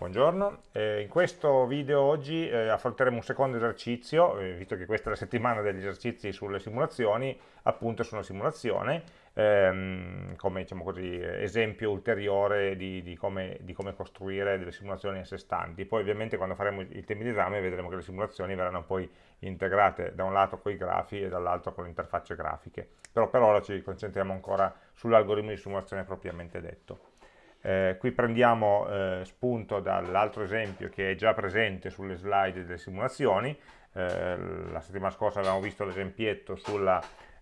Buongiorno, eh, in questo video oggi eh, affronteremo un secondo esercizio, eh, visto che questa è la settimana degli esercizi sulle simulazioni, appunto su una simulazione, ehm, come diciamo così, esempio ulteriore di, di, come, di, come, costruire delle simulazioni a sé stanti. Poi ovviamente quando faremo i temi di esame vedremo che le simulazioni verranno poi integrate da un lato con i grafi e dall'altro con le interfacce grafiche, però per ora ci concentriamo ancora sull'algoritmo di simulazione propriamente detto. Eh, qui prendiamo eh, spunto dall'altro esempio che è già presente sulle slide delle simulazioni, eh, la settimana scorsa avevamo visto l'esempietto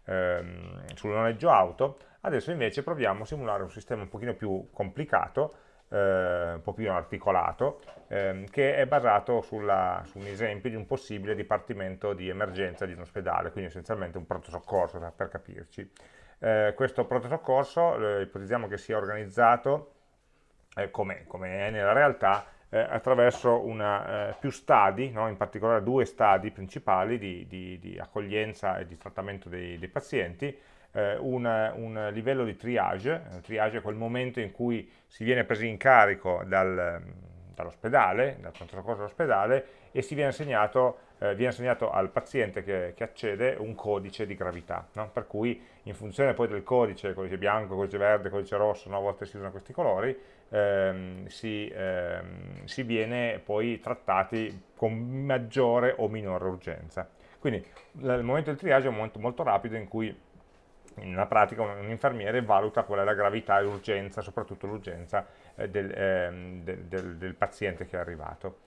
ehm, sul noleggio auto, adesso invece proviamo a simulare un sistema un pochino più complicato, eh, un po' più articolato, ehm, che è basato sulla, su un esempio di un possibile dipartimento di emergenza di un ospedale, quindi essenzialmente un pronto soccorso per capirci. Eh, questo pronto soccorso eh, ipotizziamo che sia organizzato eh, come, come, è nella realtà, eh, attraverso una, eh, più stadi, no? in particolare due stadi principali di, di, di accoglienza e di trattamento dei, dei pazienti, eh, un, un, livello di triage, il triage è quel momento in cui si viene presi in carico dal, dall'ospedale, dal pronto soccorso dell'ospedale e si viene assegnato, eh, viene assegnato al paziente che, che, accede un codice di gravità, no? per cui in funzione poi del codice, codice bianco, codice verde, codice rosso, no? a volte si usano questi colori, ehm, si, ehm, si viene poi trattati con maggiore o minore urgenza. Quindi il momento del triage è un momento molto rapido in cui nella pratica un infermiere valuta qual è la gravità e l'urgenza, soprattutto l'urgenza eh, del, eh, del, del, del, paziente che è arrivato.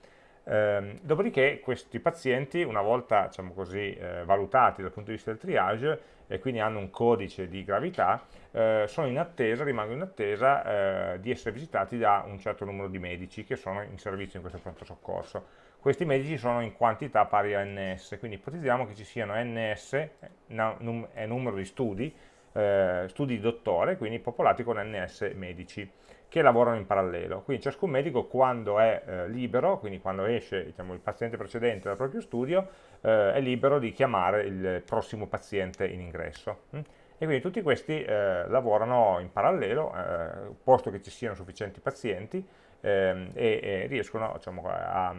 Eh, dopodiché questi pazienti, una volta diciamo così, eh, valutati dal punto di vista del triage e quindi hanno un codice di gravità, eh, sono in attesa, rimangono in attesa eh, di essere visitati da un certo numero di medici che sono in servizio in questo pronto soccorso. Questi medici sono in quantità pari a ns, quindi ipotizziamo che ci siano ns, è numero di studi, eh, studi di dottore, quindi popolati con ns medici che lavorano in parallelo. Quindi ciascun medico quando è eh, libero, quindi quando esce diciamo, il paziente precedente dal proprio studio, eh, è libero di chiamare il prossimo paziente in ingresso. Hm? E quindi tutti questi eh, lavorano in parallelo, eh, posto che ci siano sufficienti pazienti, ehm, e, e, riescono diciamo, a,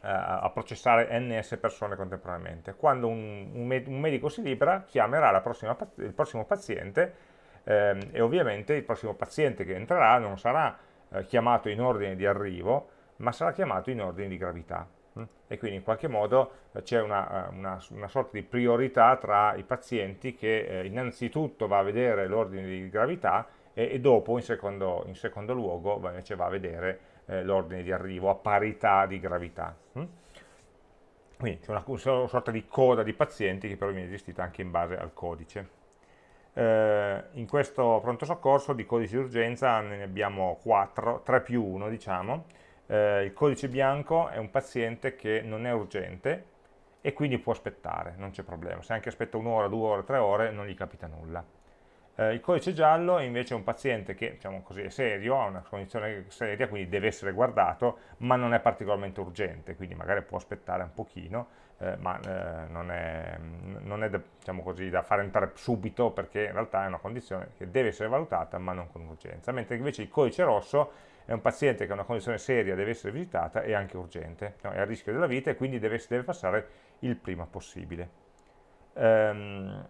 a, processare ns persone contemporaneamente. Quando un, un, med un medico si libera, chiamerà prossima, il prossimo paziente e ovviamente il prossimo paziente che entrerà non sarà eh, chiamato in ordine di arrivo, ma sarà chiamato in ordine di gravità. Hm? E quindi in qualche modo eh, c'è una, eh, una, una, sorta di priorità tra i pazienti che innanzitutto va a vedere l'ordine di gravità e, e dopo in secondo, in secondo, luogo invece va a vedere l'ordine di arrivo a parità di gravità. Hm? Quindi c'è una, una sorta di coda di pazienti che però viene gestita anche in base al codice. Eh, in questo pronto soccorso di codici di urgenza ne abbiamo 4, 3 più 1 diciamo. Eh, il codice bianco è un paziente che non è urgente e quindi può aspettare, non c'è problema. Se anche aspetta un'ora, due ore, tre ore non gli capita nulla. Eh, il codice giallo è invece un paziente che diciamo così, è serio, ha una condizione seria, quindi deve essere guardato, ma non è particolarmente urgente, quindi magari può aspettare un pochino, eh, ma eh, non è, non è da, diciamo così, da fare entrare subito perché in realtà è una condizione che deve essere valutata ma non con urgenza, mentre invece il codice rosso è un paziente che ha una condizione seria, deve essere visitata e anche urgente, no? è a rischio della vita e quindi deve, deve passare il prima possibile. Um,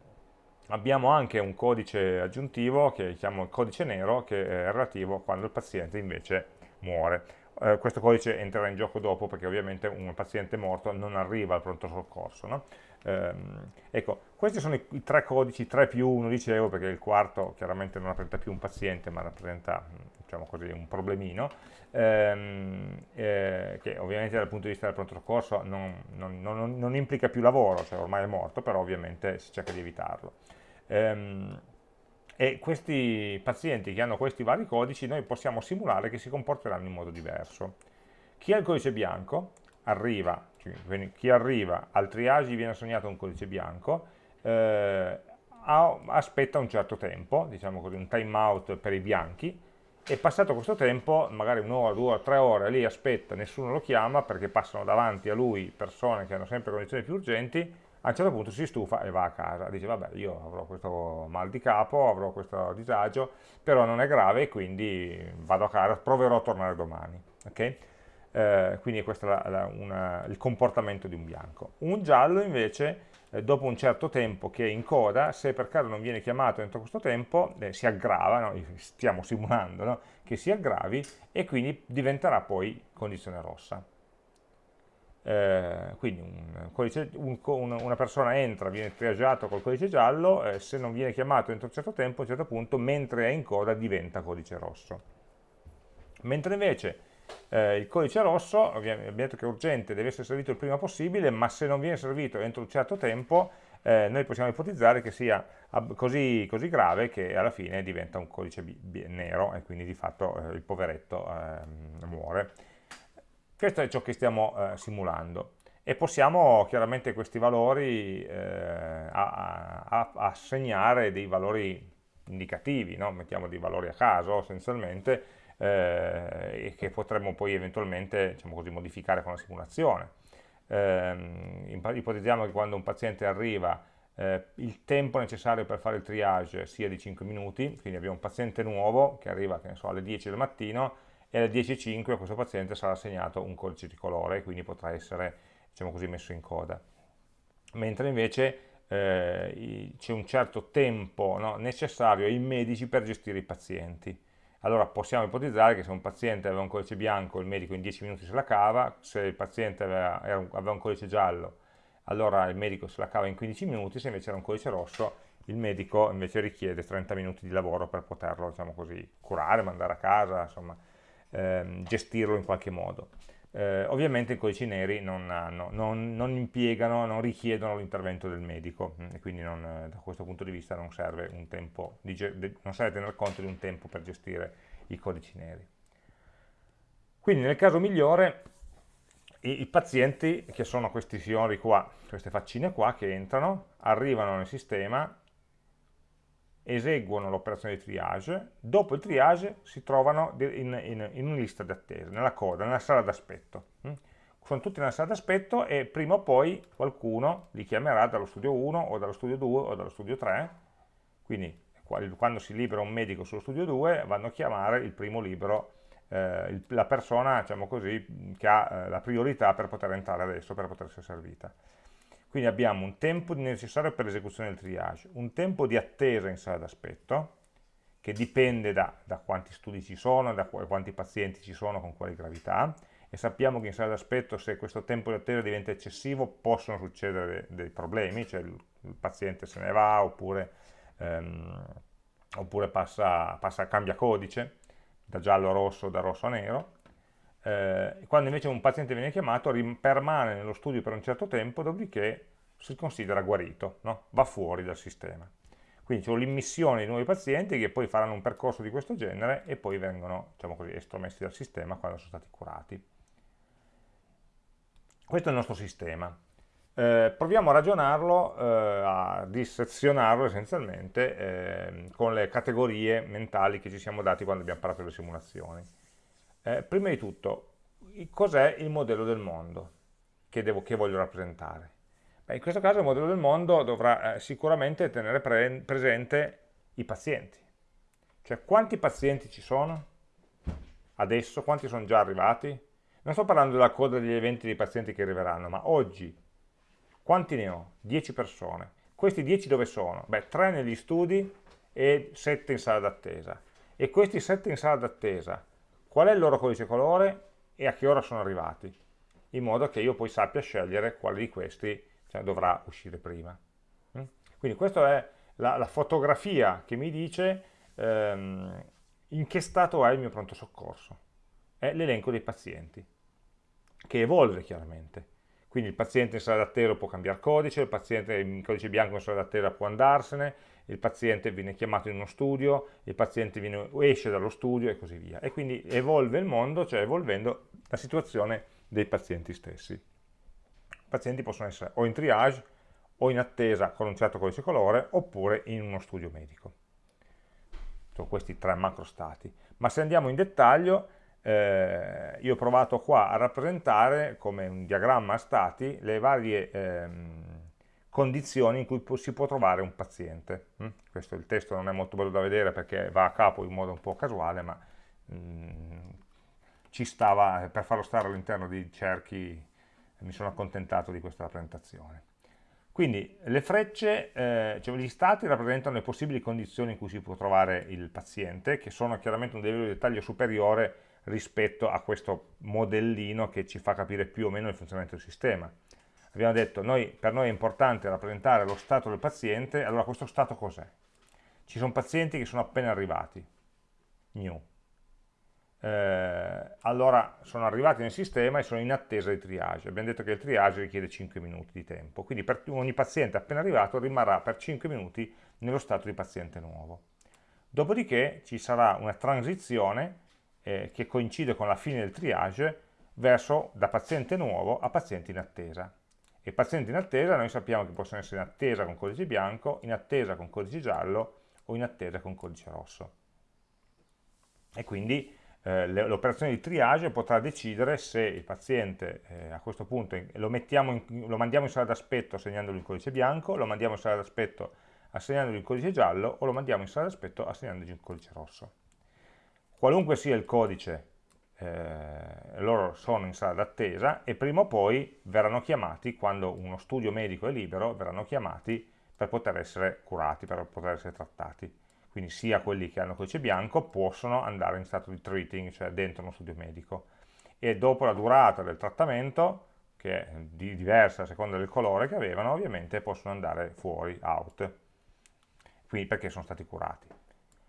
abbiamo anche un codice aggiuntivo che chiamo il codice nero che è relativo quando il paziente invece muore eh, questo codice entrerà in gioco dopo perché ovviamente un paziente morto non arriva al pronto soccorso. No? Ehm, ecco, questi sono i, i, tre codici, 3 più 1 dicevo, perché il quarto chiaramente non rappresenta più un paziente, ma rappresenta diciamo così, un problemino, ehm, eh, che ovviamente dal punto di vista del pronto soccorso non, non, non, non implica più lavoro, cioè ormai è morto, però ovviamente si cerca di evitarlo. Ehm, e questi pazienti che hanno questi vari codici noi possiamo simulare che si comporteranno in modo diverso. Chi ha il codice bianco arriva, cioè, chi arriva al triage viene assegnato un codice bianco, eh, aspetta un certo tempo, diciamo così, un time out per i bianchi, e passato questo tempo, magari un'ora, due ore, tre ore, lì aspetta, nessuno lo chiama perché passano davanti a lui persone che hanno sempre condizioni più urgenti, a un certo punto si stufa e va a casa, dice vabbè io avrò questo mal di capo, avrò questo disagio, però non è grave quindi vado a casa, proverò a tornare domani. Okay? Eh, quindi questo è la, la, una, il comportamento di un bianco. Un giallo invece, eh, dopo un certo tempo che è in coda, se per caso non viene chiamato entro questo tempo, eh, si aggrava, no? stiamo simulando no? che si aggravi e quindi diventerà poi condizione rossa. Eh, quindi un codice, un, una persona entra, viene triaggiato col codice giallo, eh, se non viene chiamato entro un certo tempo, a un certo punto, mentre è in coda, diventa codice rosso. Mentre invece eh, il codice rosso, abbiamo detto che è urgente, deve essere servito il prima possibile, ma se non viene servito entro un certo tempo, eh, noi possiamo ipotizzare che sia così, così, grave che alla fine diventa un codice nero e quindi di fatto eh, il poveretto ehm, muore. Questo è ciò che stiamo eh, simulando e possiamo chiaramente questi valori eh, assegnare dei valori indicativi, no? mettiamo dei valori a caso essenzialmente, eh, e che potremmo poi eventualmente diciamo così, modificare con la simulazione. Eh, ipotizziamo che quando un paziente arriva eh, il tempo necessario per fare il triage sia di 5 minuti, quindi abbiamo un paziente nuovo che arriva che so, alle 10 del mattino e alle 10.05 a questo paziente sarà assegnato un codice di colore e quindi potrà essere diciamo così, messo in coda. Mentre invece eh, c'è un certo tempo no, necessario ai medici per gestire i pazienti. Allora possiamo ipotizzare che se un paziente aveva un codice bianco il medico in 10 minuti se la cava, se il paziente aveva, aveva un codice giallo allora il medico se la cava in 15 minuti, se invece era un codice rosso il medico invece richiede 30 minuti di lavoro per poterlo diciamo così, curare, mandare a casa, insomma, ehm, gestirlo in qualche modo. Eh, ovviamente i codici neri non, hanno, non, non impiegano, non richiedono l'intervento del medico mm, e quindi non, eh, da questo punto di vista non serve, un tempo di, non serve tener conto di un tempo per gestire i codici neri. Quindi nel caso migliore i, i pazienti, che sono questi signori qua, queste faccine qua, che entrano, arrivano nel sistema, eseguono l'operazione di triage, dopo il triage si trovano in, in, in una lista di attesa, nella coda, nella sala d'aspetto. Mm? Sono tutti nella sala d'aspetto e prima o poi qualcuno li chiamerà dallo studio 1 o dallo studio 2 o dallo studio 3, quindi quando si libera un medico sullo studio 2 vanno a chiamare il primo libero, eh, la persona diciamo così, che ha eh, la priorità per poter entrare adesso, per poter essere servita. Quindi abbiamo un tempo necessario per l'esecuzione del triage, un tempo di attesa in sala d'aspetto, che dipende da, da, quanti studi ci sono, da quanti pazienti ci sono, con quale gravità, e sappiamo che in sala d'aspetto se questo tempo di attesa diventa eccessivo possono succedere dei problemi, cioè il, il paziente se ne va oppure, ehm, oppure passa, passa, cambia codice da giallo a rosso, da rosso a nero, eh, quando invece un paziente viene chiamato permane nello studio per un certo tempo, dopodiché si considera guarito, no? va fuori dal sistema. Quindi c'è l'immissione di nuovi pazienti che poi faranno un percorso di questo genere e poi vengono diciamo così, estromessi dal sistema quando sono stati curati. Questo è il nostro sistema. Eh, proviamo a ragionarlo, eh, a dissezionarlo essenzialmente eh, con le categorie mentali che ci siamo dati quando abbiamo parlato delle simulazioni. Eh, prima di tutto, cos'è il modello del mondo che, devo, che voglio rappresentare? Beh, in questo caso il modello del mondo dovrà eh, sicuramente tenere pre presente i pazienti. Cioè quanti pazienti ci sono adesso, quanti sono già arrivati? Non sto parlando della coda degli eventi dei pazienti che arriveranno, ma oggi quanti ne ho? 10 persone. Questi 10 dove sono? Beh, 3 negli studi e 7 in sala d'attesa. E questi 7 in sala d'attesa qual è il loro codice colore e a che ora sono arrivati, in modo che io poi sappia scegliere quale di questi cioè, dovrà uscire prima. Mm? Quindi questa è la, la, fotografia che mi dice ehm, in che stato è il mio pronto soccorso. È l'elenco dei pazienti, che evolve chiaramente. Quindi il paziente in sala d'attesa può cambiare codice, il paziente in codice bianco in sala d'attesa può andarsene, il paziente viene chiamato in uno studio, il paziente viene, esce dallo studio e così via. E quindi evolve il mondo, cioè evolvendo la situazione dei pazienti stessi. I pazienti possono essere o in triage o in attesa con un certo codice colore oppure in uno studio medico. Sono questi tre macro stati. Ma se andiamo in dettaglio, eh, io ho provato qua a rappresentare come un diagramma a stati le varie ehm, condizioni in cui si può trovare un paziente. Mm? Questo il testo non è molto bello da vedere perché va a capo in modo un po' casuale, ma mm, ci stava, per farlo stare all'interno di cerchi, mi sono accontentato di questa rappresentazione. Quindi le frecce, eh, cioè gli stati rappresentano le possibili condizioni in cui si può trovare il paziente, che sono chiaramente un livello di dettaglio superiore rispetto a questo modellino che ci fa capire più o meno il funzionamento del sistema. Abbiamo detto, noi, per noi è importante rappresentare lo stato del paziente, allora questo stato cos'è? Ci sono pazienti che sono appena arrivati, new, eh, allora sono arrivati nel sistema e sono in attesa di triage. Abbiamo detto che il triage richiede 5 minuti di tempo, quindi per ogni paziente appena arrivato rimarrà per 5 minuti nello stato di paziente nuovo. Dopodiché ci sarà una transizione eh, che coincide con la fine del triage verso da paziente nuovo a paziente in attesa. E pazienti in attesa noi sappiamo che possono essere in attesa con codice bianco, in attesa con codice giallo o in attesa con codice rosso. E quindi eh, l'operazione di triage potrà decidere se il paziente eh, a questo punto lo, in, lo, mandiamo in sala d'aspetto assegnandogli il codice bianco, lo mandiamo in sala d'aspetto assegnandogli il codice giallo o lo mandiamo in sala d'aspetto assegnandogli il codice rosso. Qualunque sia il codice, eh, loro sono in sala d'attesa e prima o poi verranno chiamati, quando uno studio medico è libero, verranno chiamati per poter essere curati, per poter essere trattati quindi sia quelli che hanno codice bianco possono andare in stato di treating, cioè dentro uno studio medico. E dopo la durata del trattamento, che è di diversa a seconda del colore che avevano, ovviamente possono andare fuori, out, quindi perché sono stati curati.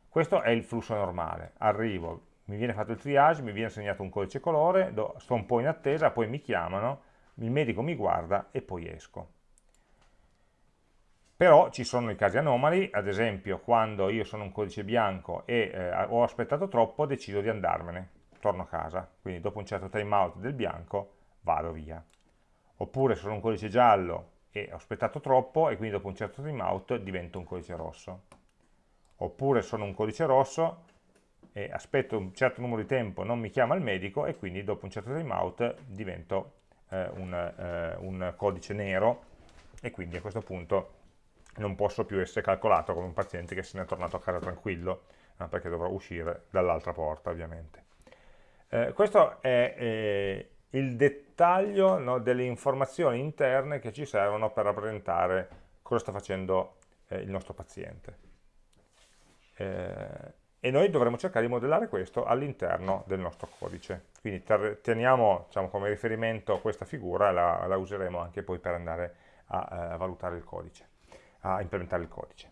Questo è il flusso normale. Arrivo, mi viene fatto il triage, mi viene assegnato un codice colore, sto un po' in attesa, poi mi chiamano, il medico mi guarda e poi esco. Però ci sono i casi anomali, ad esempio quando io sono un codice bianco e eh, ho aspettato troppo, decido di andarmene, torno a casa, quindi dopo un certo timeout del bianco vado via. Oppure sono un codice giallo e ho aspettato troppo e quindi dopo un certo timeout divento un codice rosso. Oppure sono un codice rosso e aspetto un certo numero di tempo, non mi chiama il medico e quindi dopo un certo timeout divento eh, un, eh, un codice nero e quindi a questo punto non posso più essere calcolato come un paziente che se ne è tornato a casa tranquillo, eh, perché dovrò uscire dall'altra porta ovviamente. Eh, questo è eh, il dettaglio no, delle informazioni interne che ci servono per rappresentare cosa sta facendo eh, il nostro paziente. E noi dovremo cercare di modellare questo all'interno del nostro codice. Quindi teniamo diciamo, come riferimento questa figura e la, la, useremo anche poi per andare a, a eh, valutare il codice a implementare il codice.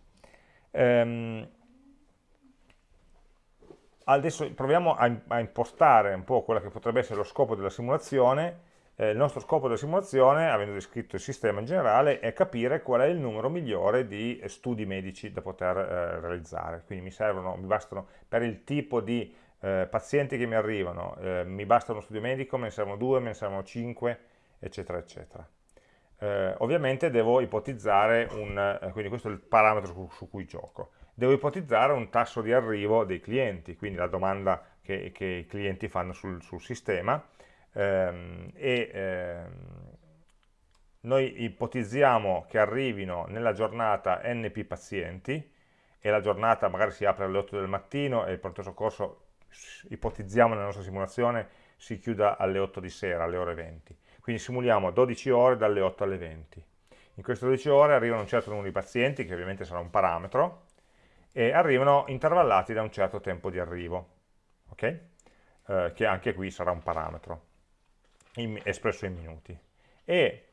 Ehm, adesso proviamo a, a, impostare un po' quello che potrebbe essere lo scopo della simulazione. Eh, il nostro scopo della simulazione, avendo descritto il sistema in generale, è capire qual è il numero migliore di studi medici da poter eh, realizzare. Quindi mi servono, mi bastano per il tipo di eh, pazienti che mi arrivano, eh, mi basta uno studio medico, me ne servono due, me ne servono cinque, eccetera, eccetera. Eh, ovviamente devo ipotizzare un, eh, quindi questo è il parametro su, su, cui gioco, devo ipotizzare un tasso di arrivo dei clienti, quindi la domanda che, che i clienti fanno sul, sul sistema ehm, e ehm, noi ipotizziamo che arrivino nella giornata NP pazienti e la giornata magari si apre alle 8 del mattino e il pronto soccorso ipotizziamo nella nostra simulazione si chiuda alle 8 di sera, alle ore 20 quindi simuliamo 12 ore dalle 8 alle 20. In queste 12 ore arrivano un certo numero di pazienti, che ovviamente sarà un parametro, e arrivano intervallati da un certo tempo di arrivo, ok? Eh, che anche qui sarà un parametro, in, espresso in minuti. E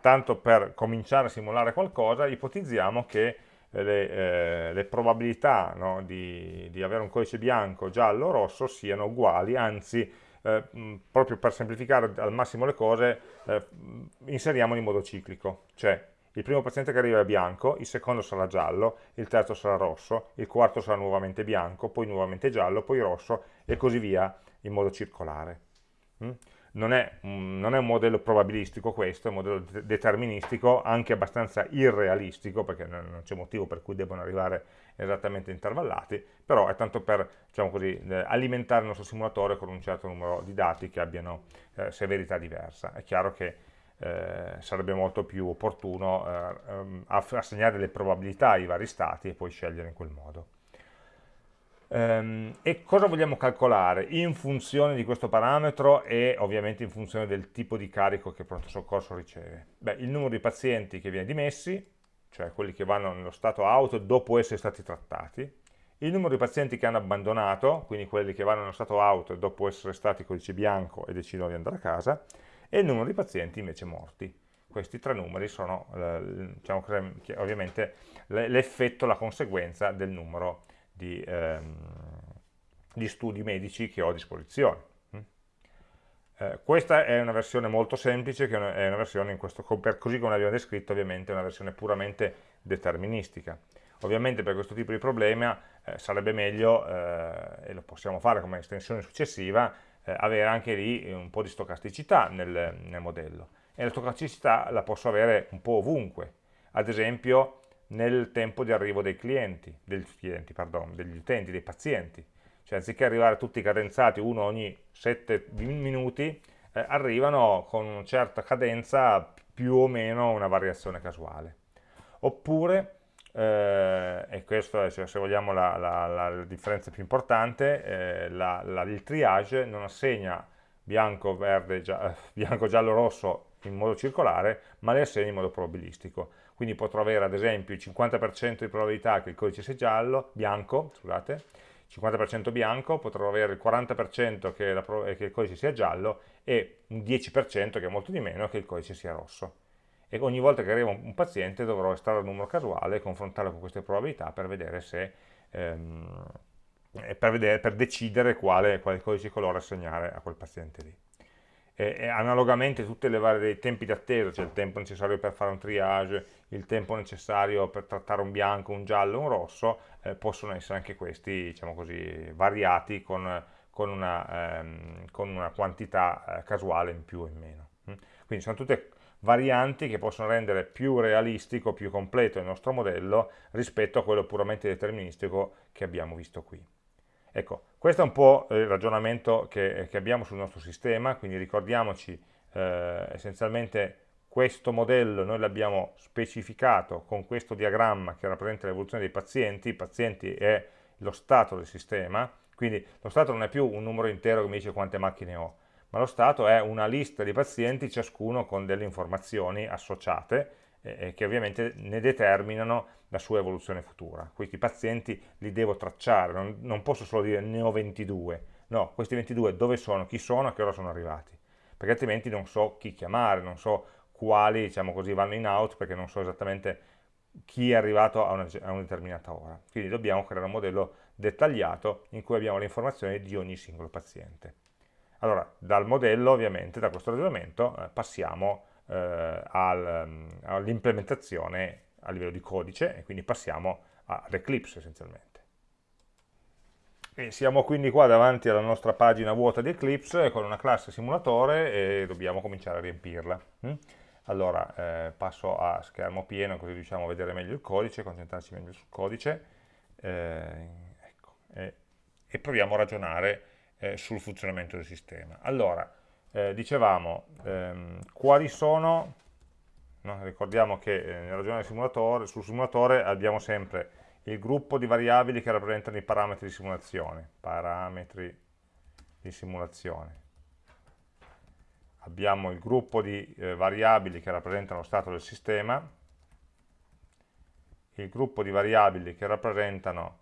tanto per cominciare a simulare qualcosa, ipotizziamo che le, eh, le probabilità no, di, di, avere un codice bianco, giallo o rosso siano uguali, anzi eh, proprio per semplificare al massimo le cose, eh, inseriamo in modo ciclico, cioè il primo paziente che arriva è bianco, il secondo sarà giallo, il terzo sarà rosso, il quarto sarà nuovamente bianco, poi nuovamente giallo, poi rosso e così via in modo circolare. Mm? Non è, non è, un modello probabilistico questo, è un modello deterministico, anche abbastanza irrealistico, perché non c'è motivo per cui debbano arrivare esattamente intervallati, però è tanto per diciamo così, eh, alimentare il nostro simulatore con un certo numero di dati che abbiano eh, severità diversa. È chiaro che eh, sarebbe molto più opportuno eh, ehm, assegnare le probabilità ai vari stati e poi scegliere in quel modo. Ehm, e cosa vogliamo calcolare? In funzione di questo parametro e ovviamente in funzione del tipo di carico che il pronto soccorso riceve. Beh, il numero di pazienti che viene dimessi, cioè quelli che vanno nello stato auto dopo essere stati trattati, il numero di pazienti che hanno abbandonato, quindi quelli che vanno nello stato auto dopo essere stati codice bianco e decidono di andare a casa, e il numero di pazienti invece morti. Questi tre numeri sono eh, diciamo, ovviamente l'effetto, la conseguenza del numero di, ehm, di, studi medici che ho a disposizione. Mm? Eh, questa è una versione molto semplice, che è una versione, in questo, così come l'abbiamo descritto, ovviamente è una versione puramente deterministica. Ovviamente per questo tipo di problema eh, sarebbe meglio, eh, e lo possiamo fare come estensione successiva, eh, avere anche lì un po' di stocasticità nel, nel modello. E la stocasticità la posso avere un po' ovunque, ad esempio nel tempo di arrivo dei clienti, degli, clienti, pardon, degli utenti, dei pazienti. Cioè anziché arrivare tutti cadenzati uno ogni 7 minuti, eh, arrivano con una certa cadenza più o meno una variazione casuale. Oppure eh, e questa è cioè, se vogliamo la, la, la, differenza più importante, eh, la, il triage non assegna bianco, verde, gia, eh, bianco, giallo, rosso in modo circolare, ma le assegna in modo probabilistico. Quindi potrò avere ad esempio il 50% di probabilità che il codice sia giallo, bianco, scusate, 50% bianco, potrò avere il 40% che, che il codice sia giallo e un 10% che è molto di meno che il codice sia rosso e ogni volta che arriva un paziente dovrò estrarre il numero casuale e confrontarlo con queste probabilità per vedere se ehm, per, vedere, per, decidere quale, quale, codice colore assegnare a quel paziente lì. E, analogamente tutti i vari tempi di attesa, cioè il tempo necessario per fare un triage, il tempo necessario per trattare un bianco, un giallo, un rosso, eh, possono essere anche questi, diciamo così, variati con, con, una, ehm, con una, quantità eh, casuale in più o in meno. Quindi sono tutte varianti che possono rendere più realistico, più completo il nostro modello rispetto a quello puramente deterministico che abbiamo visto qui. Ecco, questo è un po' il ragionamento che, che abbiamo sul nostro sistema, quindi ricordiamoci eh, essenzialmente questo modello noi l'abbiamo specificato con questo diagramma che rappresenta l'evoluzione dei pazienti, i pazienti è lo stato del sistema, quindi lo stato non è più un numero intero che mi dice quante macchine ho, ma lo stato è una lista di pazienti, ciascuno con delle informazioni associate, eh, che ovviamente ne determinano la sua evoluzione futura. Questi pazienti li devo tracciare, non, non, posso solo dire ne ho 22, no, questi 22 dove sono, chi sono, a che ora sono arrivati, perché altrimenti non so chi chiamare, non so quali, diciamo così, vanno in out, perché non so esattamente chi è arrivato a una, a una determinata ora. Quindi dobbiamo creare un modello dettagliato in cui abbiamo le informazioni di ogni singolo paziente. Allora, dal modello, ovviamente, da questo ragionamento, eh, passiamo eh, mm, all'implementazione a livello di codice e quindi passiamo all'Eclipse essenzialmente. E siamo quindi qua davanti alla nostra pagina vuota di Eclipse con una classe simulatore e dobbiamo cominciare a riempirla. Mm? Allora, eh, passo a schermo pieno così riusciamo a vedere meglio il codice, concentrarci meglio sul codice eh, ecco, e, e proviamo a ragionare eh, sul funzionamento del sistema. Allora, eh, dicevamo, ehm, quali sono, no? ricordiamo che eh, nel ragionare simulatore, sul simulatore abbiamo sempre il gruppo di variabili che rappresentano i parametri di simulazione, parametri di simulazione. Abbiamo il gruppo di eh, variabili che rappresentano lo stato del sistema, il gruppo di variabili che rappresentano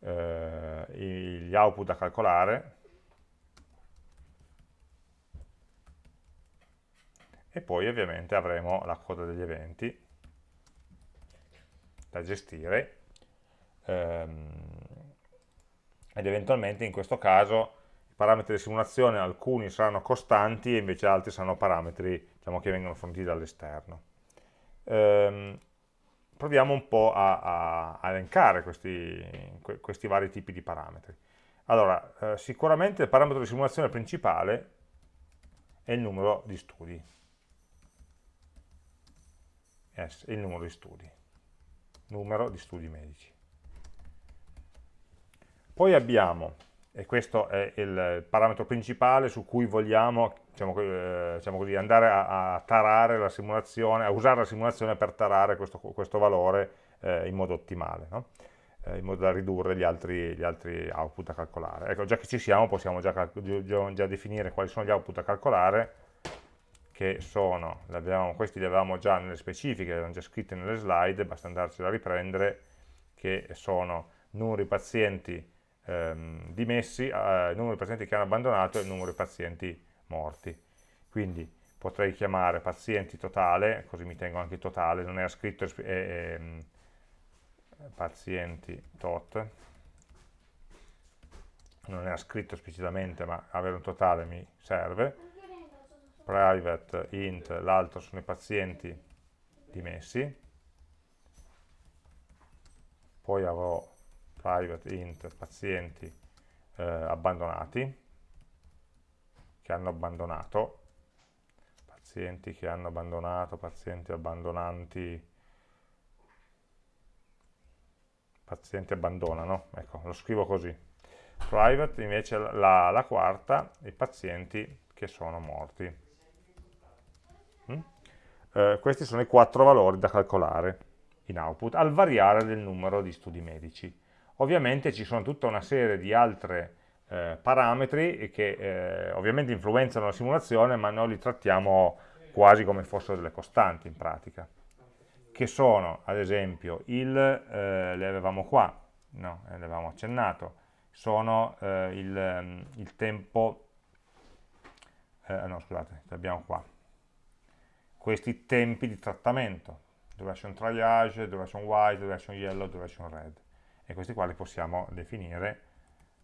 eh, gli output da calcolare, e poi ovviamente avremo la coda degli eventi da gestire ehm, ed eventualmente in questo caso i parametri di simulazione alcuni saranno costanti e invece altri saranno parametri diciamo, che vengono forniti dall'esterno. Ehm, proviamo un po' a, a elencare questi, questi, vari tipi di parametri. Allora, eh, sicuramente il parametro di simulazione principale è il numero di studi, S, il numero di studi, numero di studi medici. Poi abbiamo e questo è il parametro principale su cui vogliamo diciamo, eh, diciamo così, andare a, a, tarare la simulazione, a usare la simulazione per tarare questo, questo valore eh, in modo ottimale, no? eh, in modo da ridurre gli altri, gli altri, output da calcolare. Ecco, già che ci siamo possiamo già, già definire quali sono gli output da calcolare, che sono, questi li avevamo già nelle specifiche, erano già scritti nelle slide, basta andarci a riprendere, che sono di pazienti ehm, dimessi, eh, numero pazienti che hanno abbandonato e numero di pazienti morti. Quindi potrei chiamare pazienti totale, così mi tengo anche il totale, non era scritto eh, eh, pazienti tot, non era scritto esplicitamente ma avere un totale mi serve, private int, l'altro sono i pazienti dimessi, poi avrò private int pazienti eh, abbandonati, che hanno abbandonato, pazienti che hanno abbandonato, pazienti abbandonanti, pazienti abbandonano, ecco, lo scrivo così. Private invece la, la quarta, i pazienti che sono morti. Mm? Eh, questi sono i quattro valori da calcolare in output, al variare del numero di studi medici. Ovviamente ci sono tutta una serie di altre eh, parametri che eh, ovviamente influenzano la simulazione, ma noi li trattiamo quasi come fossero delle costanti in pratica, che sono ad esempio il, eh, le avevamo qua, no, le avevamo accennato, sono eh, il, ehm, il, tempo, eh, no scusate, li abbiamo qua, questi tempi di trattamento, duration triage, duration white, duration yellow, duration red, e questi qua li possiamo definire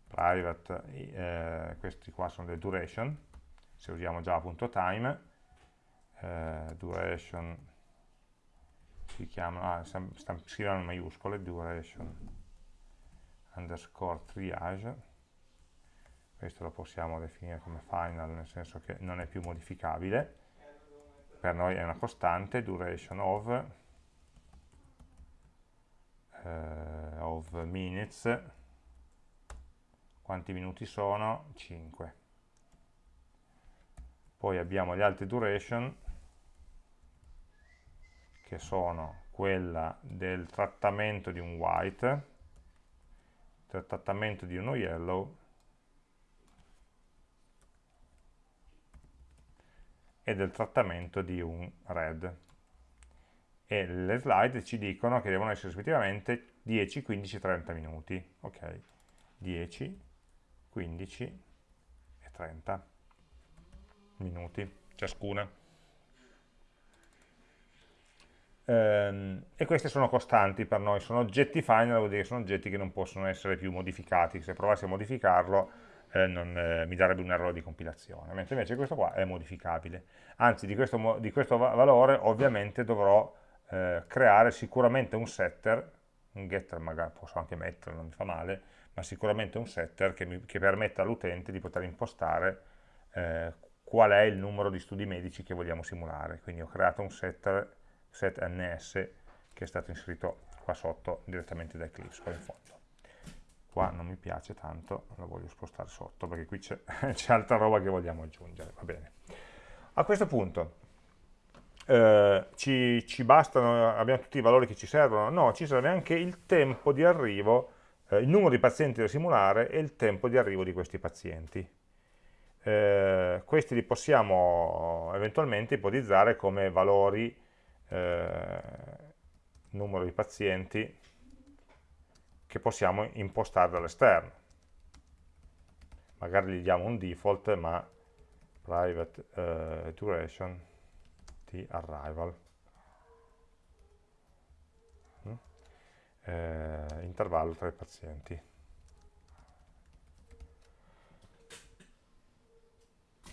private, eh, questi qua sono le duration, se usiamo java.time, eh, duration si chiamano, ah, scrivono in maiuscole, duration underscore triage, questo lo possiamo definire come final, nel senso che non è più modificabile, per noi è una costante, duration of, eh, of minutes, quanti minuti sono? 5. Poi abbiamo gli altri duration, che sono quella del trattamento di un white, del trattamento di uno yellow e del trattamento di un red. E le slide ci dicono che devono essere rispettivamente 10, 15 30 minuti. Ok, 10, 15 e 30 minuti ciascuna. Ehm, e queste sono costanti per noi, sono oggetti final, vuol dire che sono oggetti che non possono essere più modificati, se provassi a modificarlo eh, non, eh, mi darebbe un errore di compilazione, mentre invece questo qua è modificabile. Anzi, di questo, di questo valore ovviamente dovrò eh, creare sicuramente un setter, un getter magari posso anche metterlo, non mi fa male, ma sicuramente un setter che, mi, che permetta all'utente di poter impostare eh, qual è il numero di studi medici che vogliamo simulare. Quindi ho creato un setter, set ns, che è stato inserito qua sotto direttamente da Eclipse, qua in fondo. Qua non mi piace tanto, lo voglio spostare sotto perché qui c'è altra roba che vogliamo aggiungere, va bene. A questo punto eh, ci, ci bastano, abbiamo tutti i valori che ci servono? No, ci serve anche il tempo di arrivo eh, il numero di pazienti da simulare e il tempo di arrivo di questi pazienti. Eh, questi li possiamo eventualmente ipotizzare come valori eh, numero di pazienti che possiamo impostare dall'esterno. Magari gli diamo un default, ma private uh, duration di arrival. eh, intervallo tra i pazienti.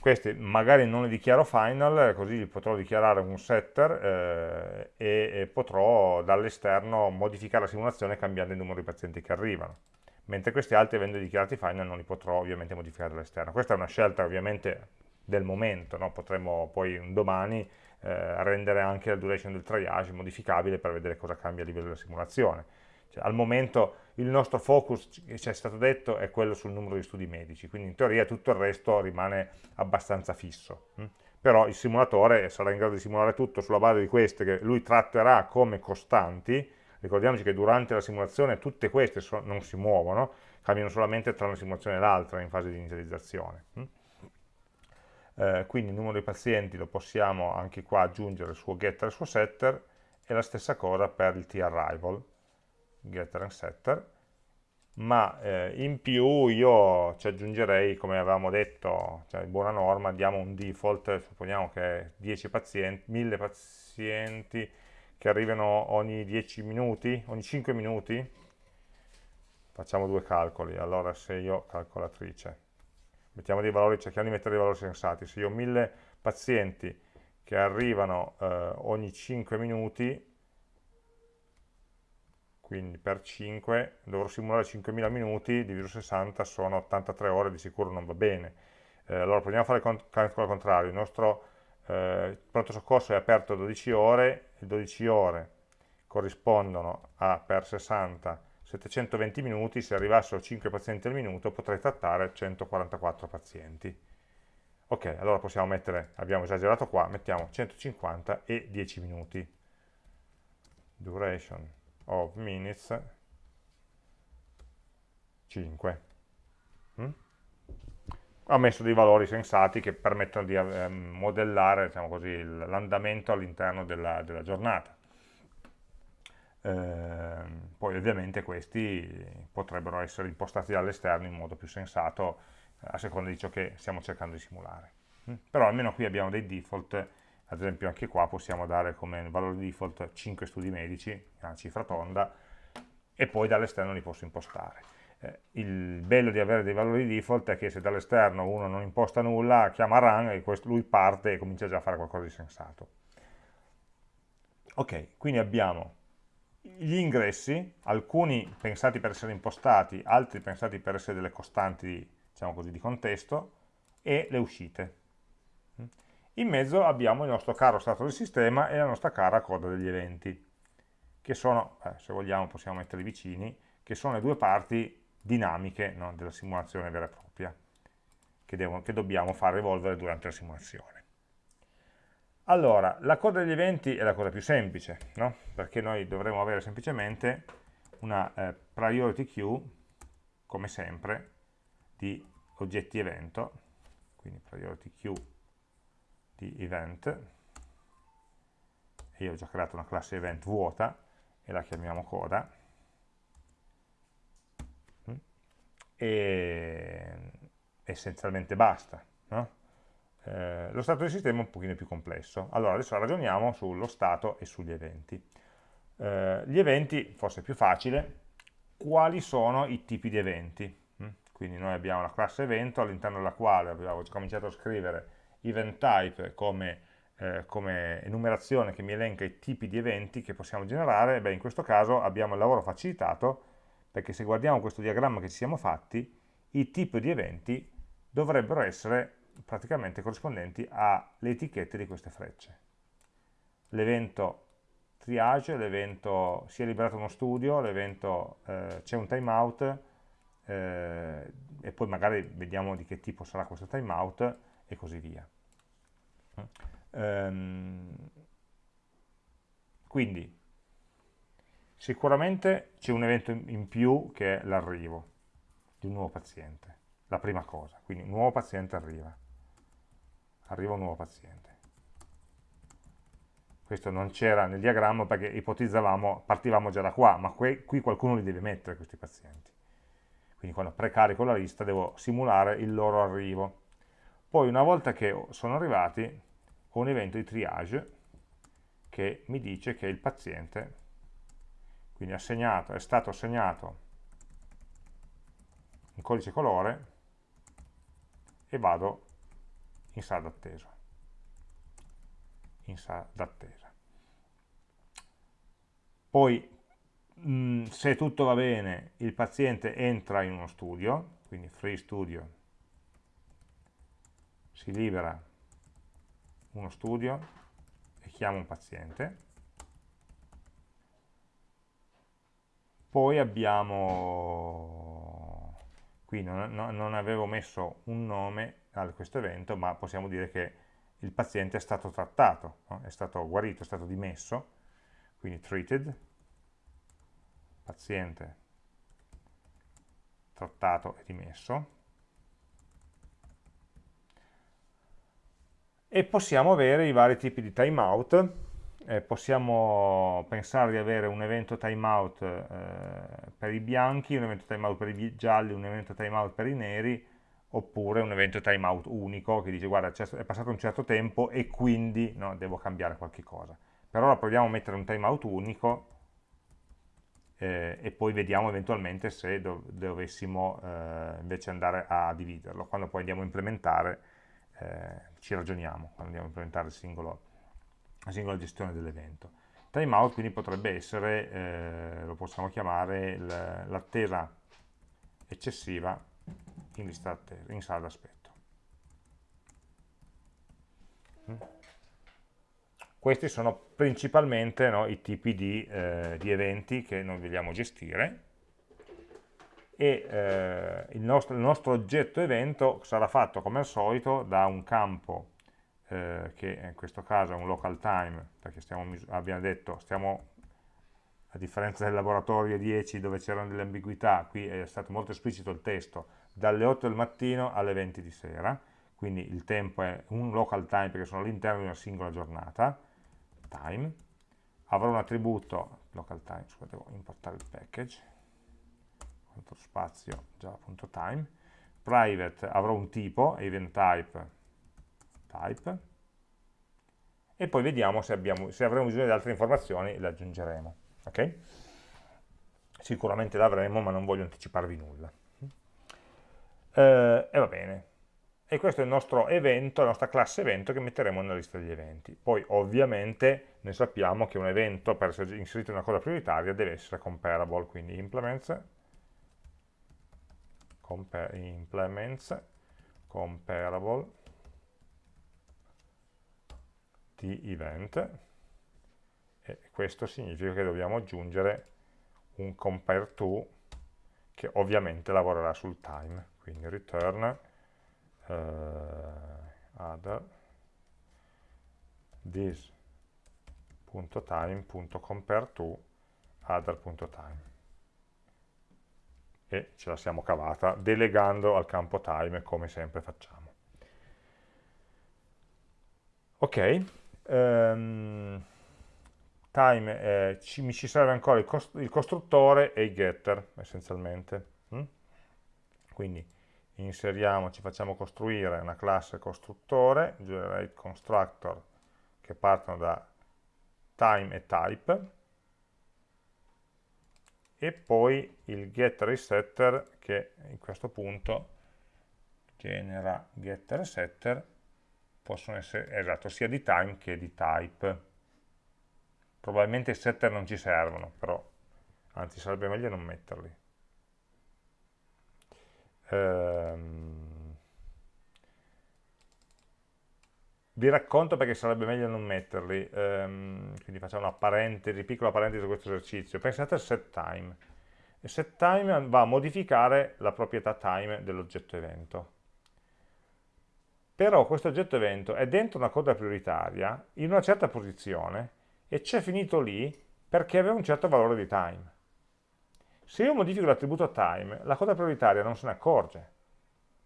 Questi magari non li dichiaro final, così potrò dichiarare un setter eh, e, e potrò dall'esterno modificare la simulazione cambiando il numero di pazienti che arrivano mentre questi altri avendo dichiarati final non li potrò ovviamente modificare dall'esterno. Questa è una scelta ovviamente del momento, no? potremo poi un domani eh, rendere anche la duration del triage modificabile per vedere cosa cambia a livello della simulazione. Cioè, al momento il nostro focus, ci è stato detto, è quello sul numero di studi medici, quindi in teoria tutto il resto rimane abbastanza fisso. Hm? Però il simulatore sarà in grado di simulare tutto sulla base di queste che lui tratterà come costanti, ricordiamoci che durante la simulazione tutte queste so non si muovono, cambiano solamente tra una simulazione e l'altra in fase di inizializzazione. Hm? Eh, quindi il numero di pazienti lo possiamo anche qua aggiungere il suo getter e il suo setter, e la stessa cosa per il t-arrival, getter and setter, ma eh, in più io ci aggiungerei, come avevamo detto, cioè buona norma, diamo un default, supponiamo che 10 pazienti, 1000 pazienti che arrivano ogni 10 minuti, ogni 5 minuti, facciamo due calcoli, allora se io, calcolatrice, mettiamo dei valori, cerchiamo di mettere dei valori sensati, se io ho 1000 pazienti che arrivano eh, ogni 5 minuti, quindi per 5 dovrò simulare 5.000 minuti, diviso 60 sono 83 ore, di sicuro non va bene. Eh, allora proviamo a fare il calcolo al contrario, il nostro eh, pronto soccorso è aperto 12 ore, e 12 ore corrispondono a per 60 720 minuti, se arrivassero 5 pazienti al minuto potrei trattare 144 pazienti. Ok, allora possiamo mettere, abbiamo esagerato qua, mettiamo 150 e 10 minuti. Duration of minutes 5. Mm? Ho messo dei valori sensati che permettono di eh, modellare diciamo l'andamento all'interno della, della, giornata. Eh, poi ovviamente questi potrebbero essere impostati dall'esterno in modo più sensato a seconda di ciò che stiamo cercando di simulare. Mm? Però almeno qui abbiamo dei default, ad esempio anche qua possiamo dare come valore default 5 studi medici, una cifra tonda, e poi dall'esterno li posso impostare. Eh, il bello di avere dei valori default è che se dall'esterno uno non imposta nulla, chiama run e questo, lui parte e comincia già a fare qualcosa di sensato. Ok, quindi abbiamo gli ingressi, alcuni pensati per essere impostati, altri pensati per essere delle costanti diciamo così, di contesto, e le uscite. In mezzo abbiamo il nostro caro stato del sistema e la nostra cara coda degli eventi, che sono, eh, se vogliamo possiamo metterli vicini, che sono le due parti dinamiche no, della simulazione vera e propria, che, devono, che dobbiamo far evolvere durante la simulazione. Allora, la coda degli eventi è la cosa più semplice, no? perché noi dovremo avere semplicemente una eh, priority queue, come sempre, di oggetti evento, quindi priority queue di event, e io ho già creato una classe event vuota e la chiamiamo coda, e essenzialmente basta. No? Eh, lo stato del sistema è un pochino più complesso. Allora adesso ragioniamo sullo stato e sugli eventi. Eh, gli eventi, forse è più facile, quali sono i tipi di eventi? quindi noi abbiamo la classe evento all'interno della quale abbiamo cominciato a scrivere event type come, eh, come, enumerazione che mi elenca i tipi di eventi che possiamo generare, beh in questo caso abbiamo il lavoro facilitato perché se guardiamo questo diagramma che ci siamo fatti, i tipi di eventi dovrebbero essere praticamente corrispondenti alle etichette di queste frecce. L'evento triage, l'evento si è liberato uno studio, l'evento eh, c'è un timeout, eh, e poi magari vediamo di che tipo sarà questo timeout e così via. Um, quindi sicuramente c'è un evento in più che è l'arrivo di un nuovo paziente, la prima cosa, quindi un nuovo paziente arriva, arriva un nuovo paziente. Questo non c'era nel diagramma perché ipotizzavamo, partivamo già da qua, ma qui, qui qualcuno li deve mettere questi pazienti quindi quando precarico la lista devo simulare il loro arrivo. Poi una volta che sono arrivati ho un evento di triage che mi dice che il paziente quindi assegnato, è stato assegnato un codice colore e vado in sala d'attesa. In sala d'attesa. Poi mh, mm, se tutto va bene il paziente entra in uno studio, quindi free studio, si libera uno studio e chiama un paziente, poi abbiamo, qui non, non avevo messo un nome a questo evento, ma possiamo dire che il paziente è stato trattato, no? è stato guarito, è stato dimesso, quindi treated, paziente trattato e dimesso, e possiamo avere i vari tipi di timeout, eh, possiamo pensare di avere un evento timeout eh, per i bianchi, un evento timeout per i gialli, un evento timeout per i neri, oppure un evento timeout unico che dice guarda è passato un certo tempo e quindi no, devo cambiare qualche cosa. Per ora proviamo a mettere un timeout unico eh, e poi vediamo eventualmente se dov dovessimo eh, invece andare a dividerlo. Quando poi andiamo a implementare eh, ci ragioniamo, quando andiamo a implementare singolo, la singola gestione dell'evento. Timeout quindi potrebbe essere, eh, lo possiamo chiamare l'attesa eccessiva in, lista attesa, in sala d'aspetto. Mm. Questi sono principalmente no, i tipi di, eh, di, eventi che noi vogliamo gestire e eh, il, nostro, il, nostro, oggetto evento sarà fatto come al solito da un campo eh, che in questo caso è un local time perché stiamo, abbiamo detto stiamo a differenza del laboratorio 10 dove c'erano delle ambiguità qui è stato molto esplicito il testo dalle 8 del mattino alle 20 di sera, quindi il tempo è un local time perché sono all'interno di una singola giornata, time, avrò un attributo, local time, scusate, devo importare il package, quanto spazio, java.time, private avrò un tipo, event type, type, e poi vediamo se, abbiamo, se avremo bisogno di altre informazioni, le aggiungeremo. Okay? Sicuramente l'avremo, ma non voglio anticiparvi nulla eh, e va bene. E questo è il nostro evento, la nostra classe evento che metteremo nella lista degli eventi. Poi ovviamente noi sappiamo che un evento per essere inserito in una cosa prioritaria deve essere comparable, quindi implements, compa implements comparable di event e questo significa che dobbiamo aggiungere un compare to che ovviamente lavorerà sul time. Quindi return uh, other this.time.compare to other.time e ce la siamo cavata delegando al campo time come sempre facciamo ok um, time eh, ci, mi ci serve ancora il, cost il, costruttore e i getter essenzialmente mm? quindi inseriamo, ci facciamo costruire una classe costruttore, generate constructor, che partono da time e type, e poi il getter e setter che in questo punto genera getter e setter possono essere esatto, sia di time che di type. Probabilmente i setter non ci servono, però anzi sarebbe meglio non metterli. Ehm, vi racconto perché sarebbe meglio non metterli, ehm, quindi facciamo una parentesi, piccola parentesi su questo esercizio. Pensate al set time. Il set time va a modificare la proprietà time dell'oggetto evento. Però questo oggetto evento è dentro una coda prioritaria in una certa posizione e c'è finito lì perché aveva un certo valore di time. Se io modifico l'attributo time, la coda prioritaria non se ne accorge.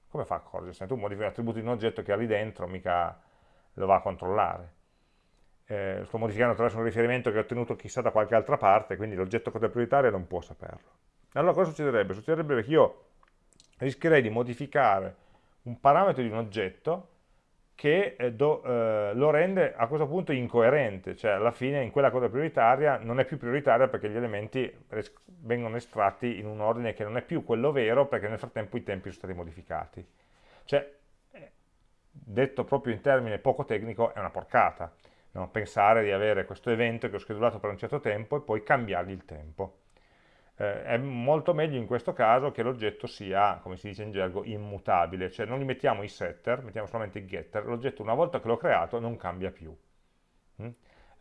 Come fa a accorgersene? Tu modifichi l'attributo di un oggetto che ha lì dentro, mica lo va a controllare. Eh, sto modificando attraverso un riferimento che ho ottenuto chissà da qualche altra parte, quindi l'oggetto coda prioritaria non può saperlo. Allora cosa succederebbe? Succederebbe che io rischierei di modificare un parametro di un oggetto che eh, do, eh, lo rende a questo punto incoerente, cioè alla fine in quella coda prioritaria non è più prioritaria perché gli elementi vengono estratti in un ordine che non è più quello vero perché nel frattempo i tempi sono stati modificati. Cioè, detto proprio in termine poco tecnico, è una porcata. No? Pensare di avere questo evento che ho schedulato per un certo tempo e poi cambiargli il tempo eh, è molto meglio in questo caso che l'oggetto sia, come si dice in gergo, immutabile, cioè non gli mettiamo i setter, mettiamo solamente i getter, l'oggetto una volta che l'ho creato non cambia più. Mm?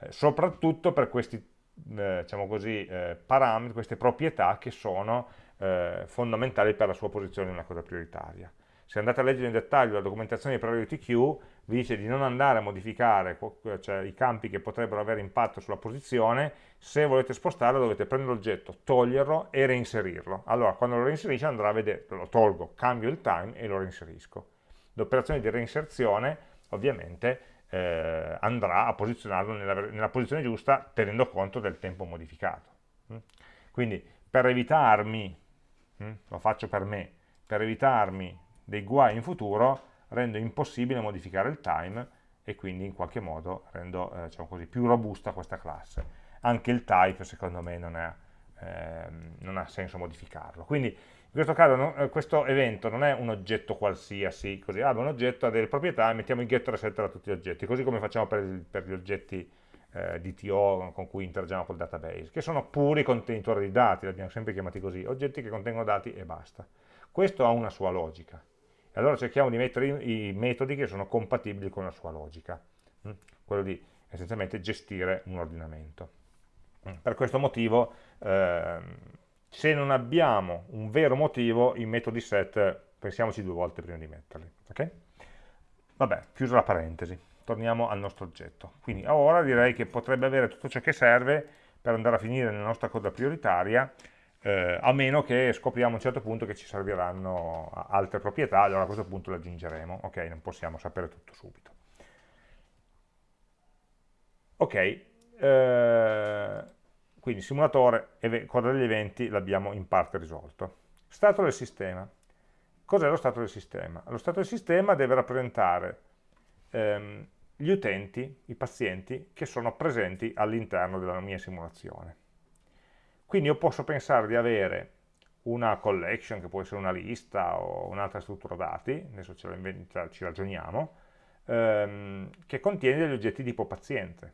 Eh, soprattutto per questi eh, diciamo così, eh, parametri, queste proprietà che sono eh, fondamentali per la sua posizione in una cosa prioritaria. Se andate a leggere in dettaglio la documentazione di Priority Queue, vi dice di non andare a modificare cioè, i campi che potrebbero avere impatto sulla posizione, se volete spostarlo dovete prendere l'oggetto, toglierlo e reinserirlo. Allora, quando lo reinserisce andrà a vedere, lo tolgo, cambio il time e lo reinserisco. L'operazione di reinserzione, ovviamente, eh, andrà a posizionarlo nella, nella, posizione giusta tenendo conto del tempo modificato. Mm? Quindi, per evitarmi, mm, lo faccio per me, per evitarmi dei guai in futuro, rendo impossibile modificare il time e quindi in qualche modo rendo eh, diciamo così, più robusta questa classe. Anche il type secondo me non, è, eh, non ha senso modificarlo. Quindi in questo caso no, eh, questo evento non è un oggetto qualsiasi, così, ah, un oggetto ha delle proprietà e mettiamo il get resetter a tutti gli oggetti, così come facciamo per, per gli oggetti eh, DTO con cui interagiamo col database, che sono puri contenitori di dati, li abbiamo sempre chiamati così, oggetti che contengono dati e basta. Questo ha una sua logica. E allora cerchiamo di mettere i metodi che sono compatibili con la sua logica, mm? quello di essenzialmente gestire un ordinamento. Mm. Per questo motivo, eh, se non abbiamo un vero motivo, i metodi set pensiamoci due volte prima di metterli. Okay? Vabbè, chiusa la parentesi, torniamo al nostro oggetto. Quindi ora direi che potrebbe avere tutto ciò che serve per andare a finire nella nostra coda prioritaria eh, a meno che scopriamo a un certo punto che ci serviranno altre proprietà, allora a questo punto le aggiungeremo, ok, non possiamo sapere tutto subito. Ok, eh, quindi simulatore, coda degli eventi l'abbiamo in parte risolto. Stato del sistema. Cos'è lo stato del sistema? Lo stato del sistema deve rappresentare ehm, gli utenti, i pazienti, che sono presenti all'interno della mia simulazione. Quindi io posso pensare di avere una collection, che può essere una lista o un'altra struttura dati, adesso ce la ci ragioniamo, ehm, che contiene degli oggetti tipo paziente.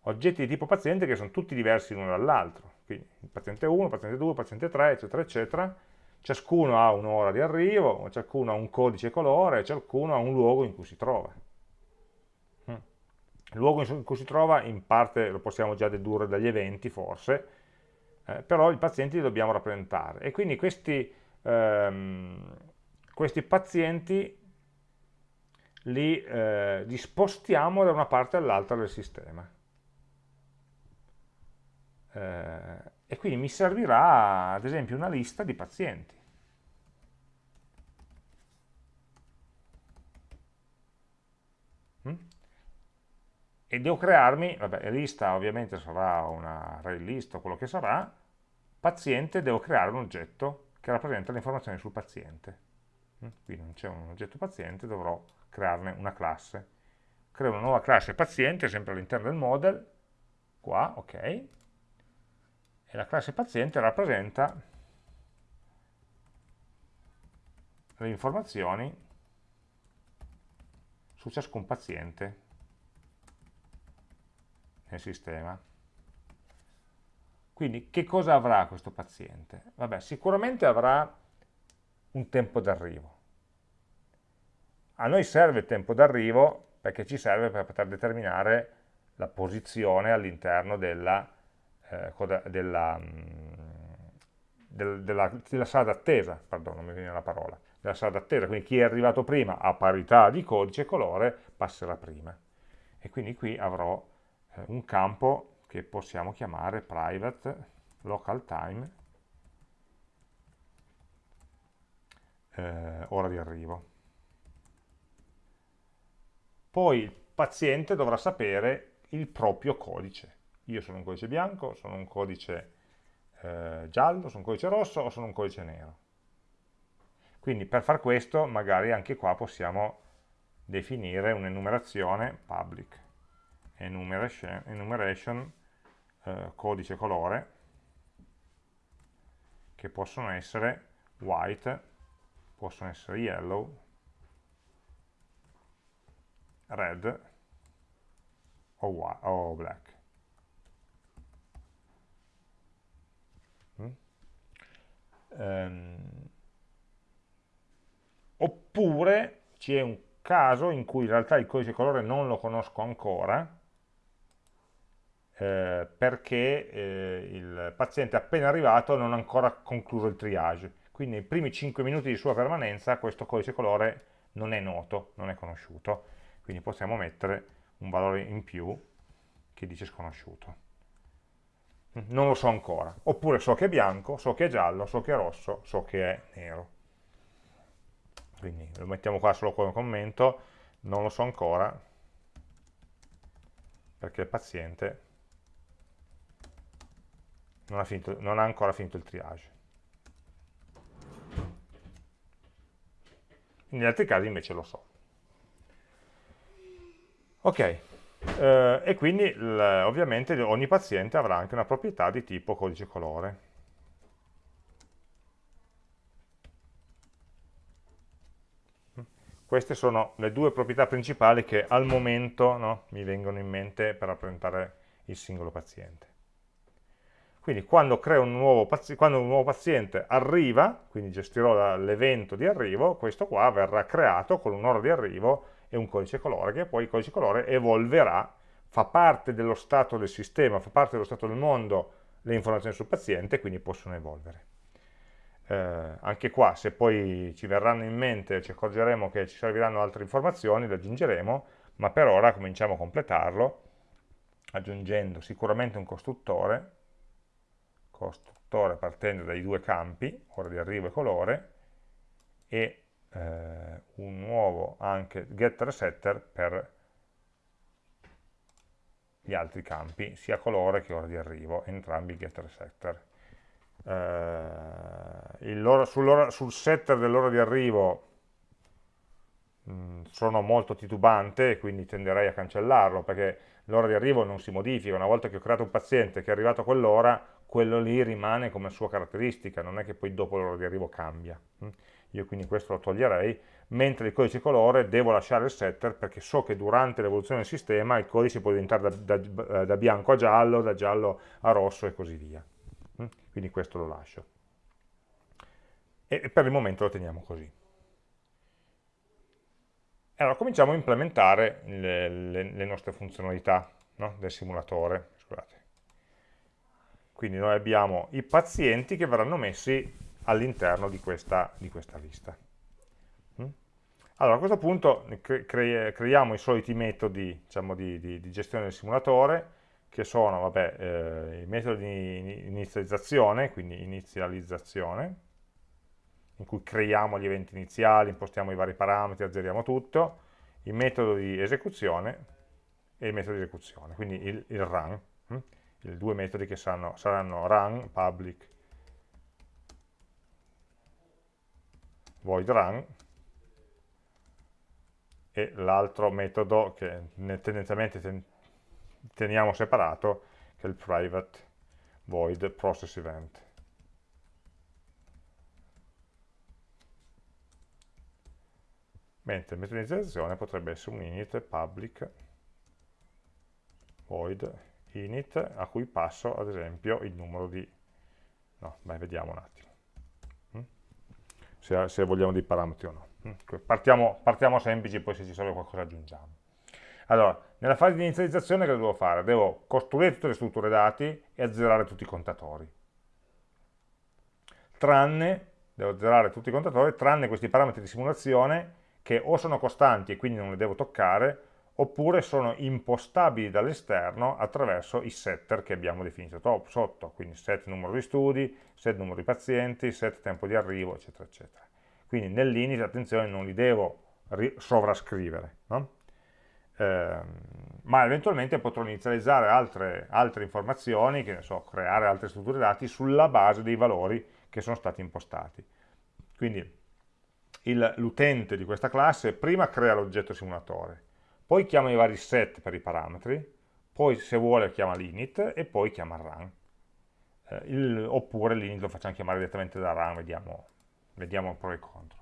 Oggetti di tipo paziente che sono tutti diversi l'uno dall'altro, quindi paziente 1, paziente 2, paziente 3, eccetera, eccetera. Ciascuno ha un'ora di arrivo, ciascuno ha un codice colore, ciascuno ha un luogo in cui si trova. Il luogo in cui si trova in parte lo possiamo già dedurre dagli eventi forse, eh, però i pazienti li dobbiamo rappresentare e quindi questi, ehm, questi pazienti li, eh, li spostiamo da una parte all'altra del sistema. Eh, e quindi mi servirà ad esempio una lista di pazienti. E devo crearmi, vabbè, lista ovviamente sarà una array list o quello che sarà, paziente devo creare un oggetto che rappresenta le informazioni sul paziente. Mm? Qui non c'è un oggetto paziente, dovrò crearne una classe. Creo una nuova classe paziente, sempre all'interno del model, qua, ok, e la classe paziente rappresenta le informazioni su ciascun paziente nel sistema. Quindi che cosa avrà questo paziente? Vabbè, sicuramente avrà un tempo d'arrivo. A noi serve il tempo d'arrivo perché ci serve per poter determinare la posizione all'interno della, eh, della, mm, del, della, della sala d'attesa, pardon, non mi viene la parola, della sala d'attesa, quindi chi è arrivato prima a parità di codice e colore passerà prima. E quindi qui avrò eh, un campo che possiamo chiamare private local time eh, ora di arrivo. Poi il paziente dovrà sapere il proprio codice. Io sono un codice bianco, sono un codice eh, giallo, sono un codice rosso o sono un codice nero. Quindi per far questo magari anche qua possiamo definire un'enumerazione public enumeration, enumeration eh, codice colore che possono essere white, possono essere yellow, red o, o black. Mm? Um, oppure c'è un caso in cui in realtà il codice colore non lo conosco ancora eh, perché eh, il paziente appena arrivato non ha ancora concluso il triage. Quindi nei primi 5 minuti di sua permanenza questo codice colore non è noto, non è conosciuto, quindi possiamo mettere un valore in più che dice sconosciuto. Non lo so ancora, oppure so che è bianco, so che è giallo, so che è rosso, so che è nero. Quindi lo mettiamo qua solo come commento, non lo so ancora, perché il paziente non ha, finito, non ha ancora finito il triage. negli altri casi invece lo so. Ok, eh, e quindi ovviamente ogni paziente avrà anche una proprietà di tipo codice colore. Queste sono le due proprietà principali che al momento no, mi vengono in mente per rappresentare il singolo paziente. Quindi quando, un quando, un nuovo paziente arriva, quindi gestirò l'evento di arrivo, questo qua verrà creato con un'ora di arrivo e un codice colore, che poi il codice colore evolverà, fa parte dello stato del sistema, fa parte dello stato del mondo le informazioni sul paziente, quindi possono evolvere. Eh, anche qua, se poi ci verranno in mente, ci accorgeremo che ci serviranno altre informazioni, le aggiungeremo, ma per ora cominciamo a completarlo, aggiungendo sicuramente un costruttore, costruttore partendo dai due campi, ora di arrivo e colore, e eh, un nuovo anche getter setter per gli altri campi, sia colore che ora di arrivo, entrambi getter setter. Eh, sul, sul setter dell'ora di arrivo mm, sono molto titubante, quindi tenderei a cancellarlo, perché l'ora di arrivo non si modifica, una volta che ho creato un paziente che è arrivato a quell'ora, quello lì rimane come sua caratteristica, non è che poi dopo l'ora di arrivo cambia. Mm? Io quindi questo lo toglierei, mentre il codice colore devo lasciare il setter perché so che durante l'evoluzione del sistema il codice può diventare da, da, da, bianco a giallo, da giallo a rosso e così via. Mm? Quindi questo lo lascio. E per il momento lo teniamo così. Allora cominciamo a implementare le, le, le nostre funzionalità no? del simulatore. Quindi noi abbiamo i pazienti che verranno messi all'interno di, di questa, lista. Mm? Allora a questo punto cre creiamo i soliti metodi diciamo, di, di, di, gestione del simulatore, che sono vabbè, eh, i metodi di inizializzazione, quindi inizializzazione, in cui creiamo gli eventi iniziali, impostiamo i vari parametri, azzeriamo tutto, il metodo di esecuzione e il metodo di esecuzione, quindi il, il run. I due metodi che saranno, saranno run, public, void run, e l'altro metodo che tendenzialmente ten teniamo separato, che è il private void process event. Mentre inizializzazione potrebbe essere un init public void init a cui passo ad esempio il numero di... no, beh, vediamo un attimo mm? se, se, vogliamo dei parametri o no. Mm? Partiamo, partiamo semplici, poi se ci serve qualcosa aggiungiamo. Allora, nella fase di inizializzazione cosa devo fare? Devo costruire tutte le strutture dati e azzerare tutti i contatori. Tranne, devo azzerare tutti i contatori, tranne questi parametri di simulazione che o sono costanti e quindi non li devo toccare, oppure sono impostabili dall'esterno attraverso i setter che abbiamo definito sotto, quindi set numero di studi, set numero di pazienti, set tempo di arrivo, eccetera, eccetera. Quindi nell'init, attenzione, non li devo sovrascrivere, no? eh, ma eventualmente potrò inizializzare altre, altre informazioni, che ne so, creare altre strutture dati sulla base dei valori che sono stati impostati. Quindi l'utente di questa classe prima crea l'oggetto simulatore, poi chiama i vari set per i parametri, poi se vuole chiama l'init e poi chiama run. Eh, il, oppure l'init lo facciamo chiamare direttamente da run, vediamo, vediamo pro e contro.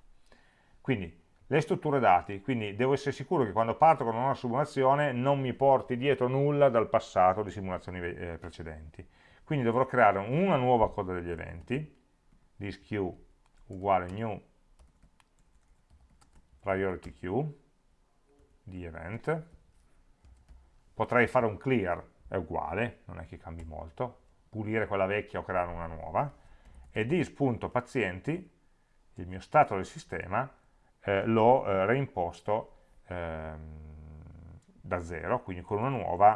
Quindi le strutture dati, quindi devo essere sicuro che quando parto con una simulazione non mi porti dietro nulla dal passato di simulazioni eh, precedenti. Quindi dovrò creare una nuova coda degli eventi, queue uguale new priority queue, di event, potrei fare un clear è uguale, non è che cambi molto, pulire quella vecchia o creare una nuova, e dis.pazienti, il mio stato del sistema, eh, l'ho eh, reimposto ehm, da zero, quindi con una nuova,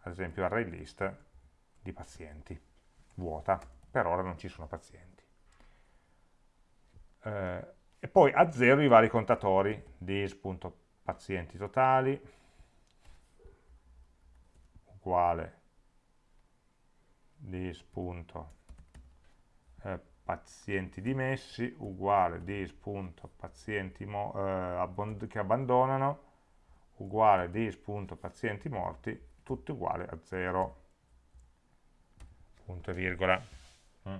ad esempio array list di pazienti, vuota, per ora non ci sono pazienti. Eh, e poi a zero i vari contatori, dis.pazienti totali, uguale dis.pazienti eh, dimessi uguale dis.pazienti eh, che abbandonano uguale dis.pazienti morti tutto uguale a 0 punto e virgola mm.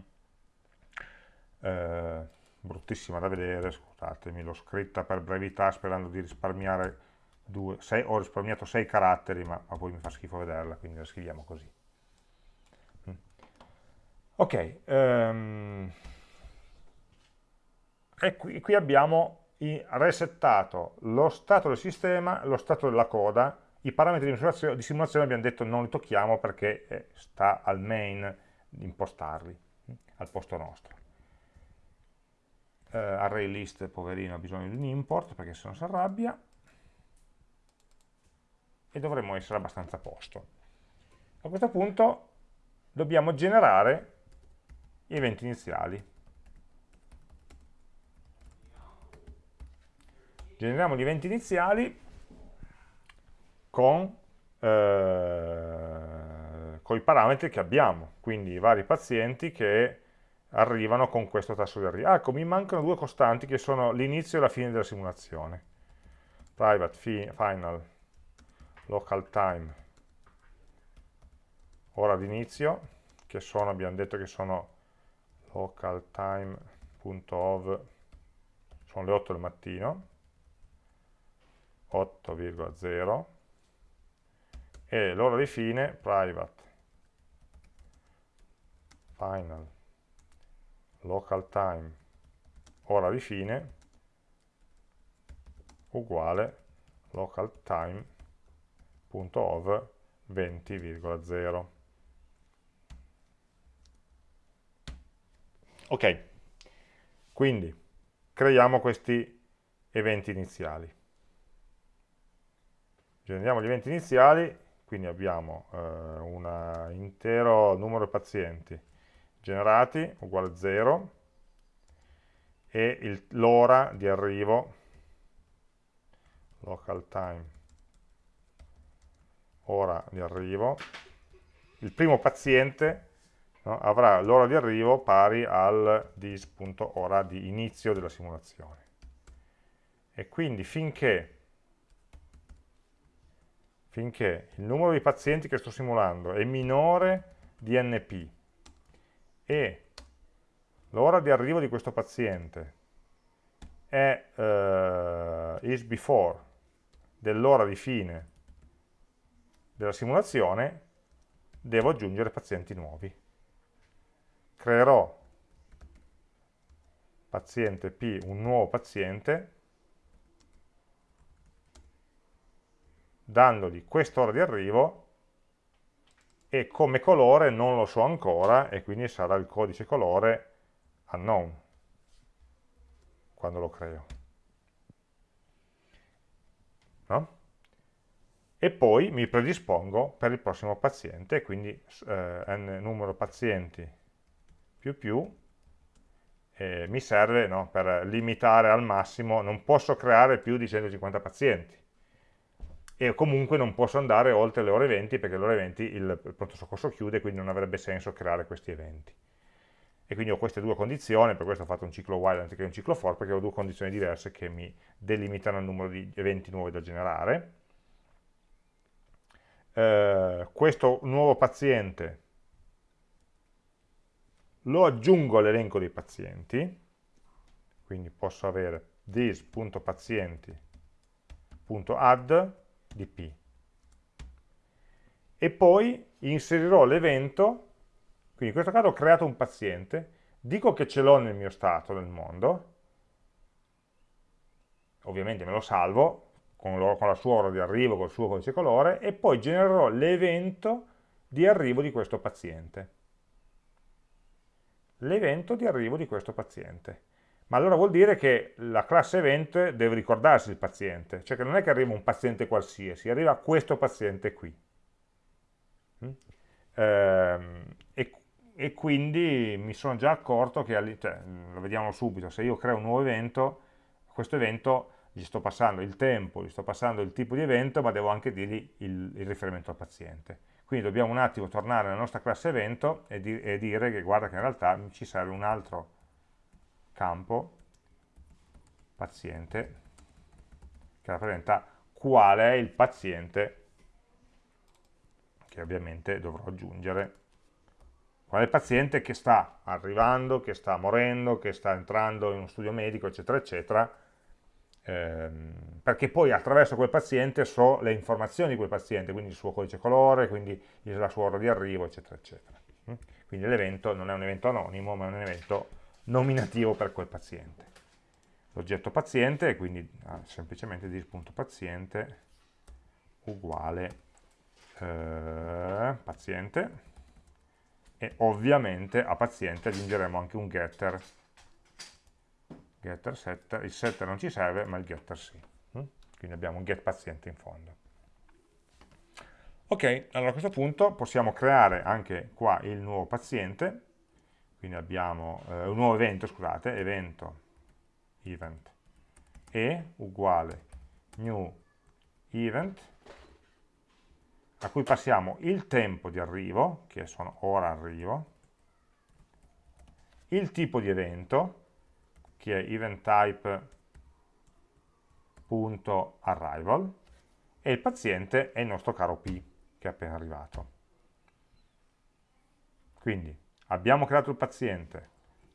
eh, bruttissima da vedere scusatemi l'ho scritta per brevità sperando di risparmiare due, sei, ho risparmiato 6 caratteri ma, ma poi mi fa schifo vederla quindi la scriviamo così Ok, um, e qui, qui abbiamo resettato lo stato del sistema, lo stato della coda, i parametri di simulazione, di simulazione abbiamo detto non li tocchiamo perché eh, sta al main impostarli, hm, al posto nostro. Uh, array poverino, ha bisogno di un import perché se no si arrabbia e dovremmo essere abbastanza a posto. A questo punto dobbiamo generare eventi iniziali. Generiamo gli eventi iniziali con, eh, con i parametri che abbiamo, quindi i vari pazienti che arrivano con questo tasso di arrivo. Ecco, mi mancano due costanti che sono l'inizio e la fine della simulazione. Private, fi, final, local time, ora di inizio, che sono, abbiamo detto che sono localtime.ov sono le 8 del mattino 8,0 e l'ora di fine private final local time ora di fine uguale local time.ov 20,0 Ok, quindi creiamo questi eventi iniziali. Generiamo gli eventi iniziali, quindi abbiamo eh, un intero numero di pazienti generati uguale 0 e l'ora di arrivo local time ora di arrivo il primo paziente no? avrà l'ora di arrivo pari al dis.ora di inizio della simulazione. E quindi finché, finché il numero di pazienti che sto simulando è minore di np e l'ora di arrivo di questo paziente è uh, is before dell'ora di fine della simulazione, devo aggiungere pazienti nuovi. Creerò paziente P, un nuovo paziente, dandogli quest'ora di arrivo e come colore non lo so ancora e quindi sarà il codice colore unknown quando lo creo. No? E poi mi predispongo per il prossimo paziente, quindi eh, n numero pazienti più più eh, mi serve no, per limitare al massimo, non posso creare più di 150 pazienti e comunque non posso andare oltre le ore 20 perché le ore 20 il, pronto soccorso chiude quindi non avrebbe senso creare questi eventi. E quindi ho queste due condizioni, per questo ho fatto un ciclo while anziché un ciclo for perché ho due condizioni diverse che mi delimitano il numero di eventi nuovi da generare. Eh, questo nuovo paziente lo aggiungo all'elenco dei pazienti, quindi posso avere this.pazienti.add di p. E poi inserirò l'evento, quindi in questo caso ho creato un paziente, dico che ce l'ho nel mio stato nel mondo, ovviamente me lo salvo con, lo, con la sua ora di arrivo, col suo codice colore, e poi genererò l'evento di arrivo di questo paziente. L'evento di arrivo di questo paziente. Ma allora vuol dire che la classe event deve ricordarsi il paziente, cioè che non è che arriva un paziente qualsiasi, arriva questo paziente qui. Mm? Ehm, e, e, quindi mi sono già accorto che, cioè, lo vediamo subito, se io creo un nuovo evento, questo evento gli sto passando il tempo, gli sto passando il tipo di evento, ma devo anche dirgli il, il riferimento al paziente. Quindi dobbiamo un attimo tornare nella nostra classe evento e, di, e dire che guarda che in realtà ci serve un altro campo paziente che rappresenta qual è il paziente che ovviamente dovrò aggiungere qual è il paziente che sta arrivando, che sta morendo, che sta entrando in uno studio medico, eccetera, eccetera, ehm, perché poi attraverso quel paziente so le informazioni di quel paziente, quindi il suo codice colore, quindi la sua ora di arrivo, eccetera, eccetera. Mm? Quindi l'evento non è un evento anonimo, ma è un evento nominativo per quel paziente. L'oggetto paziente, quindi ah, semplicemente dis.paziente uguale eh, paziente e ovviamente a paziente aggiungeremo anche un getter getter setter, il setter non ci serve ma il getter sì mm? quindi abbiamo un get paziente in fondo ok, allora a questo punto possiamo creare anche qua il nuovo paziente quindi abbiamo eh, un nuovo evento, scusate, evento event e uguale new event a cui passiamo il tempo di arrivo, che sono ora arrivo, il tipo di evento, che è eventType.arrival, e il paziente è il nostro caro P, che è appena arrivato. Quindi abbiamo creato il paziente,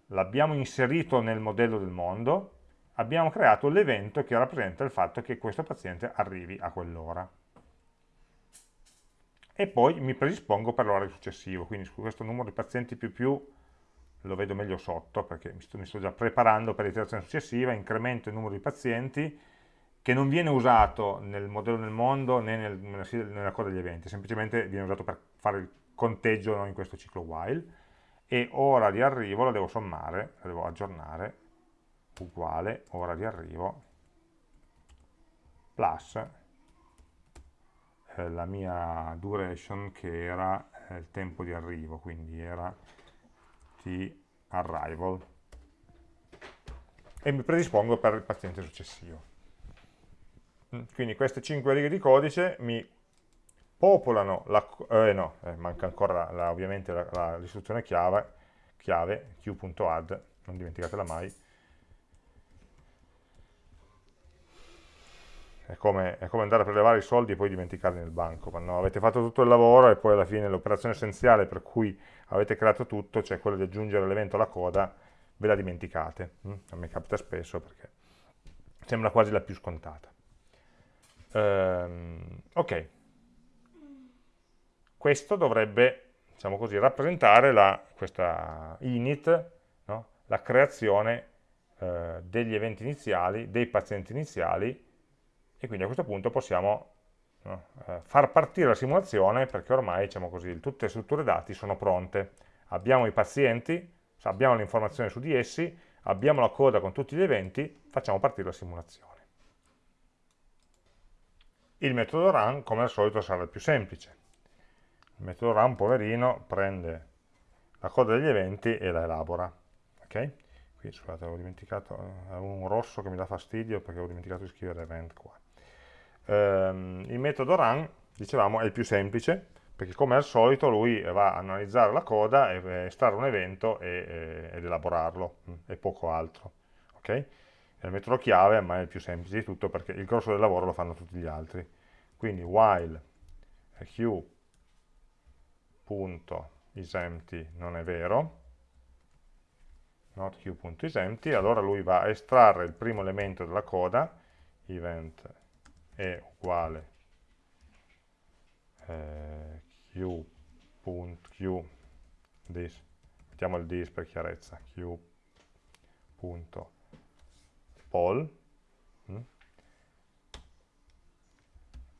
l'abbiamo inserito nel modello del mondo, abbiamo creato l'evento che rappresenta il fatto che questo paziente arrivi a quell'ora. E poi mi predispongo per l'orario successivo, quindi su questo numero di pazienti più più lo vedo meglio sotto perché mi sto, mi sto già preparando per l'iterazione successiva, incremento il numero di pazienti che non viene usato nel modello del mondo né nel, nella, nella coda degli eventi, semplicemente viene usato per fare il conteggio no, in questo ciclo while e ora di arrivo la devo sommare, la devo aggiornare, uguale ora di arrivo plus eh, la mia duration che era eh, il tempo di arrivo, quindi era t arrival e mi predispongo per il paziente successivo. Mm, quindi queste 5 righe di codice mi popolano, la, eh, no, eh, manca ancora la, ovviamente l'istruzione chiave, chiave q.add, non dimenticatela mai, è come, è come, andare a prelevare i soldi e poi dimenticarli nel banco, no, avete fatto tutto il lavoro e poi alla fine l'operazione essenziale per cui avete creato tutto, cioè quella di aggiungere l'evento alla coda, ve la dimenticate, mm? a me capita spesso perché sembra quasi la più scontata. Ehm, ok, questo dovrebbe, diciamo così, rappresentare la, questa init, no? la creazione eh, degli eventi iniziali, dei pazienti iniziali, e quindi a questo punto possiamo no, eh, far partire la simulazione perché ormai, diciamo così, tutte le strutture dati sono pronte. Abbiamo i pazienti, abbiamo le informazioni su di essi, abbiamo la coda con tutti gli eventi, facciamo partire la simulazione. Il metodo run, come al solito, sarà il più semplice il metodo run, poverino, prende la coda degli eventi e la elabora. Ok? Qui, scusate, avevo dimenticato, eh, avevo un rosso che mi dà fastidio perché ho dimenticato di scrivere event qua. Ehm, il metodo run, dicevamo, è il più semplice, perché come al solito lui va a analizzare la coda, e, estrarre un evento e, ed elaborarlo, mm, e poco altro. Ok? È il metodo chiave, ma è il più semplice di tutto perché il grosso del lavoro lo fanno tutti gli altri. Quindi while q q.isempty non è vero, not q.isempty, allora lui va a estrarre il primo elemento della coda, event è uguale eh, this, mettiamo il this per chiarezza, q.poll mm,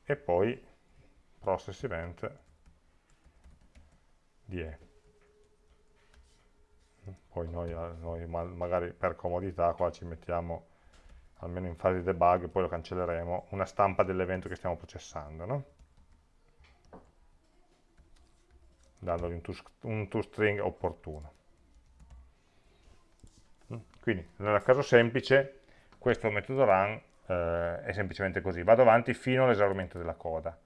e poi process event di E. Poi noi, noi magari per comodità qua ci mettiamo, almeno in fase di debug, poi lo cancelleremo, una stampa dell'evento che stiamo processando, no? dandogli un, un toString opportuno. Quindi, nel caso semplice, questo metodo run eh, è semplicemente così, vado avanti fino all'esaurimento della coda.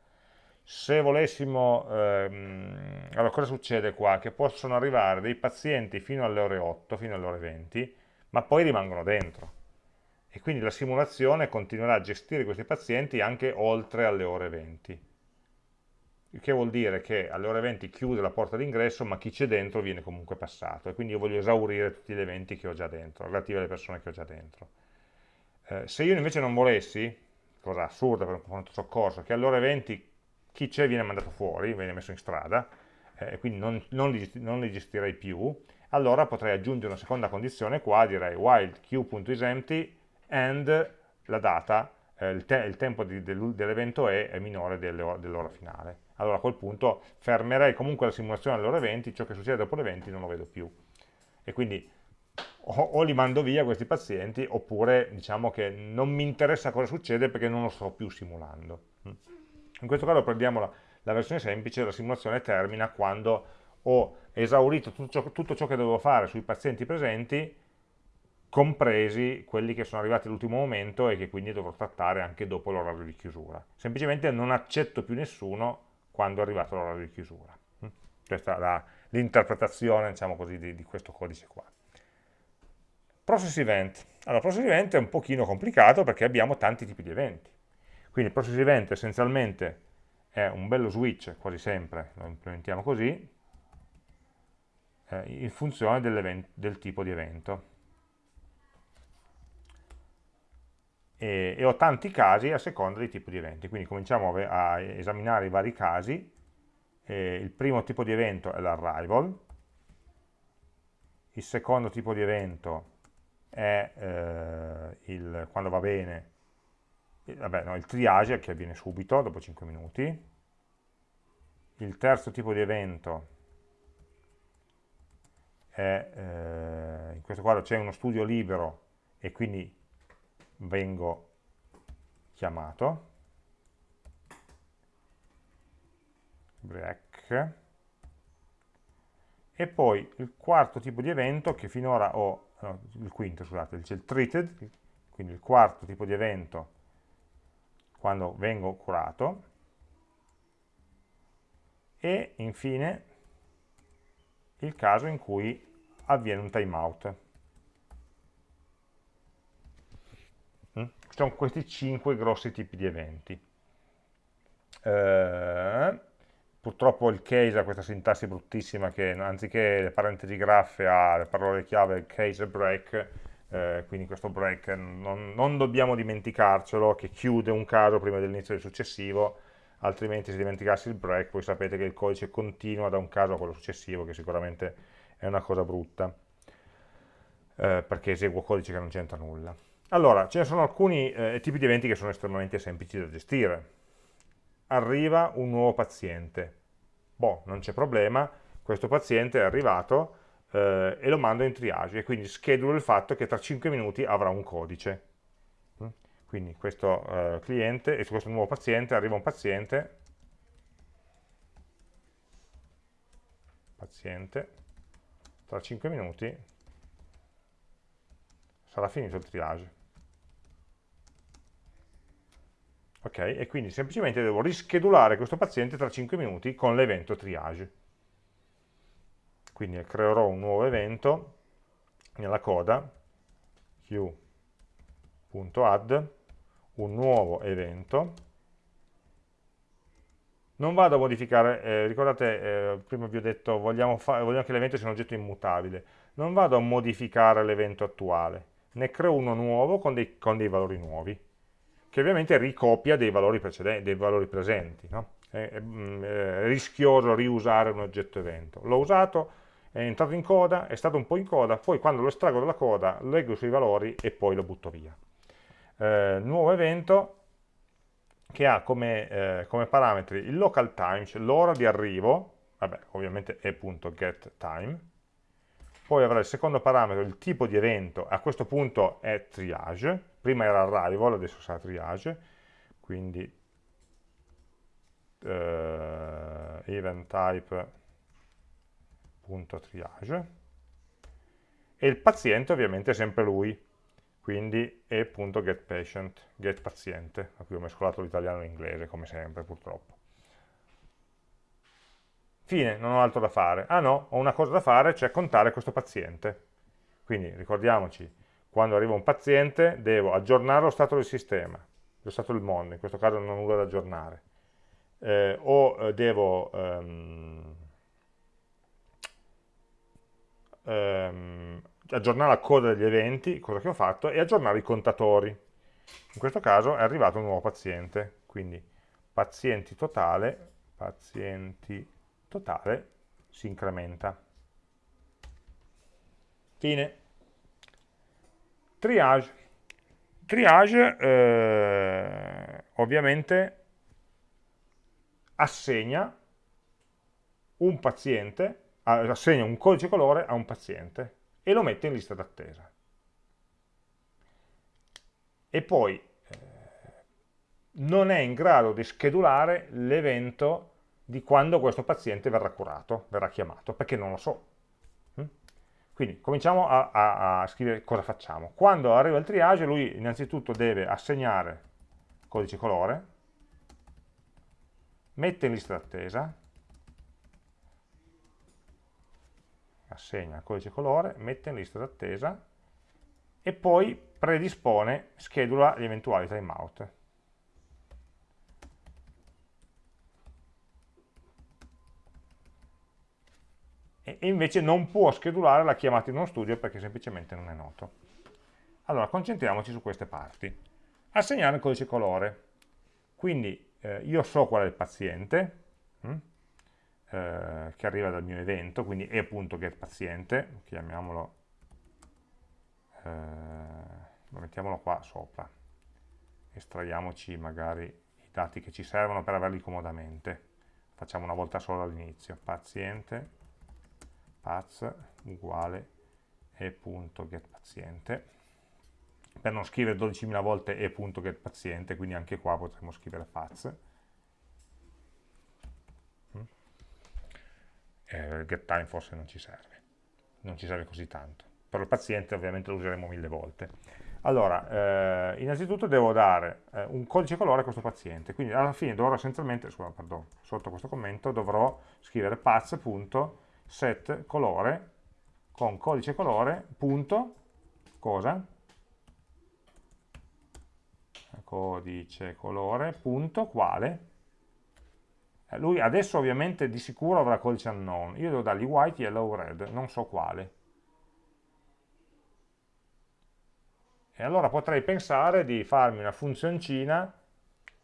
Se volessimo, ehm, allora cosa succede qua? Che possono arrivare dei pazienti fino alle ore 8, fino alle ore 20, ma poi rimangono dentro. E quindi la simulazione continuerà a gestire questi pazienti anche oltre alle ore 20 il che vuol dire che alle ore 20 chiude la porta d'ingresso, ma chi c'è dentro viene comunque passato, e quindi io voglio esaurire tutti gli eventi che ho già dentro, relativi alle persone che ho già dentro. Eh, se io invece non volessi, cosa assurda per un pronto soccorso, che alle ore 20 chi c'è viene mandato fuori, viene messo in strada, e eh, quindi non, non, li, non, li, gestirei più, allora potrei aggiungere una seconda condizione qua, direi while queue.isEmpty and la data, eh, il, te il, tempo dell'evento è, è minore dell'ora finale allora a quel punto fermerei comunque la simulazione alle ore 20, ciò che succede dopo le 20 non lo vedo più. E quindi o, o, li mando via questi pazienti, oppure diciamo che non mi interessa cosa succede perché non lo sto più simulando. In questo caso prendiamo la, la versione semplice, la simulazione termina quando ho esaurito tutto ciò, tutto ciò che dovevo fare sui pazienti presenti, compresi quelli che sono arrivati all'ultimo momento e che quindi dovrò trattare anche dopo l'orario di chiusura. Semplicemente non accetto più nessuno quando è arrivato l'orario di chiusura. Mm? Questa è l'interpretazione diciamo così, di, di, questo codice qua. Process event. Allora, process event è un pochino complicato perché abbiamo tanti tipi di eventi. Quindi il process event essenzialmente è un bello switch, quasi sempre, lo implementiamo così, eh, in funzione del tipo di evento. e, e, ho tanti casi a seconda dei tipi di eventi. Quindi cominciamo a, a esaminare i vari casi. Eh, il primo tipo di evento è l'arrival, il secondo tipo di evento è eh, il, quando va bene, vabbè, no, il triage che avviene subito, dopo 5 minuti, il terzo tipo di evento è, eh, in questo quadro c'è uno studio libero e quindi vengo chiamato, break, e poi il quarto tipo di evento che finora ho, no, il quinto scusate, c'è il treated, quindi il quarto tipo di evento quando vengo curato, e infine il caso in cui avviene un timeout. sono questi cinque grossi tipi di eventi. Eh, purtroppo il case ha questa sintassi bruttissima che anziché le parentesi graffe ha le parole chiave case e break, eh, quindi questo break non, non, dobbiamo dimenticarcelo, che chiude un caso prima dell'inizio del successivo, altrimenti se dimenticassi il break voi sapete che il codice continua da un caso a quello successivo, che sicuramente è una cosa brutta, eh, perché eseguo codice che non c'entra nulla. Allora, ce ne sono alcuni eh, tipi di eventi che sono estremamente semplici da gestire. Arriva un nuovo paziente. Boh, non c'è problema, questo paziente è arrivato eh, e lo mando in triage e quindi schedulo il fatto che tra 5 minuti avrà un codice. Mm? Quindi questo eh, cliente e su questo nuovo paziente arriva un paziente, paziente, tra 5 minuti sarà finito il triage. ok? E quindi semplicemente devo rischedulare questo paziente tra 5 minuti con l'evento triage. Quindi creerò un nuovo evento nella coda q.add un nuovo evento non vado a modificare, eh, ricordate, eh, prima vi ho detto, vogliamo, vogliamo che l'evento sia un oggetto immutabile, non vado a modificare l'evento attuale, ne creo uno nuovo con dei, con dei valori nuovi che ovviamente ricopia dei valori, dei valori presenti. No? È, è, mm, è, rischioso riusare un oggetto evento. L'ho usato, è entrato in coda, è stato un po' in coda, poi quando lo estraggo dalla coda leggo i suoi valori e poi lo butto via. Eh, nuovo evento che ha come, eh, come parametri il local time, cioè l'ora di arrivo, vabbè, ovviamente e.getTime, poi avrà il secondo parametro, il tipo di evento, a questo punto è triage, prima era arrival, adesso sarà triage, quindi eh, event type.triage, e il paziente ovviamente è sempre lui, quindi e.getPatient, getPaziente, a cui ho mescolato l'italiano e l'inglese, come sempre purtroppo. Fine, non ho altro da fare. Ah no, ho una cosa da fare, cioè contare questo paziente. Quindi ricordiamoci, quando arriva un paziente devo aggiornare lo stato del sistema, lo stato del mondo, in questo caso non ho nulla da aggiornare. Eh, o eh, devo ehm, ehm, aggiornare la coda degli eventi, cosa che ho fatto, e aggiornare i contatori. In questo caso è arrivato un nuovo paziente, quindi pazienti totale, pazienti totale si incrementa. Fine. Triage. Triage eh, ovviamente assegna un paziente, assegna un codice colore a un paziente e lo mette in lista d'attesa. E poi eh, non è in grado di schedulare l'evento di quando questo paziente verrà curato, verrà chiamato, perché non lo so. Mm? Quindi cominciamo a, a, a, scrivere cosa facciamo. Quando arriva il triage lui innanzitutto deve assegnare codice colore, mette in lista d'attesa, assegna il codice colore, mette in lista d'attesa e poi predispone, schedula gli eventuali timeout. e invece non può schedulare la chiamata in uno studio perché semplicemente non è noto. Allora, concentriamoci su queste parti. Assegnare il codice colore. Quindi eh, io so qual è il paziente, hm, eh, che arriva dal mio evento, quindi e.getPaziente, chiamiamolo, eh, mettiamolo qua sopra, estraiamoci magari i dati che ci servono per averli comodamente. Facciamo una volta sola all'inizio, paziente, paz uguale e.getPaziente per non scrivere 12.000 volte e.getPaziente quindi anche qua potremmo scrivere paz eh, getTime forse non ci serve non ci serve così tanto per il paziente ovviamente lo useremo mille volte allora, eh, innanzitutto devo dare eh, un codice colore a questo paziente, quindi alla fine dovrò essenzialmente, scusa, pardon, sotto questo commento dovrò scrivere paz.getPaziente set colore con codice colore punto cosa? codice colore punto quale? Eh, lui adesso ovviamente di sicuro avrà codice unknown, io devo dargli white, yellow, red, non so quale. E allora potrei pensare di farmi una funzioncina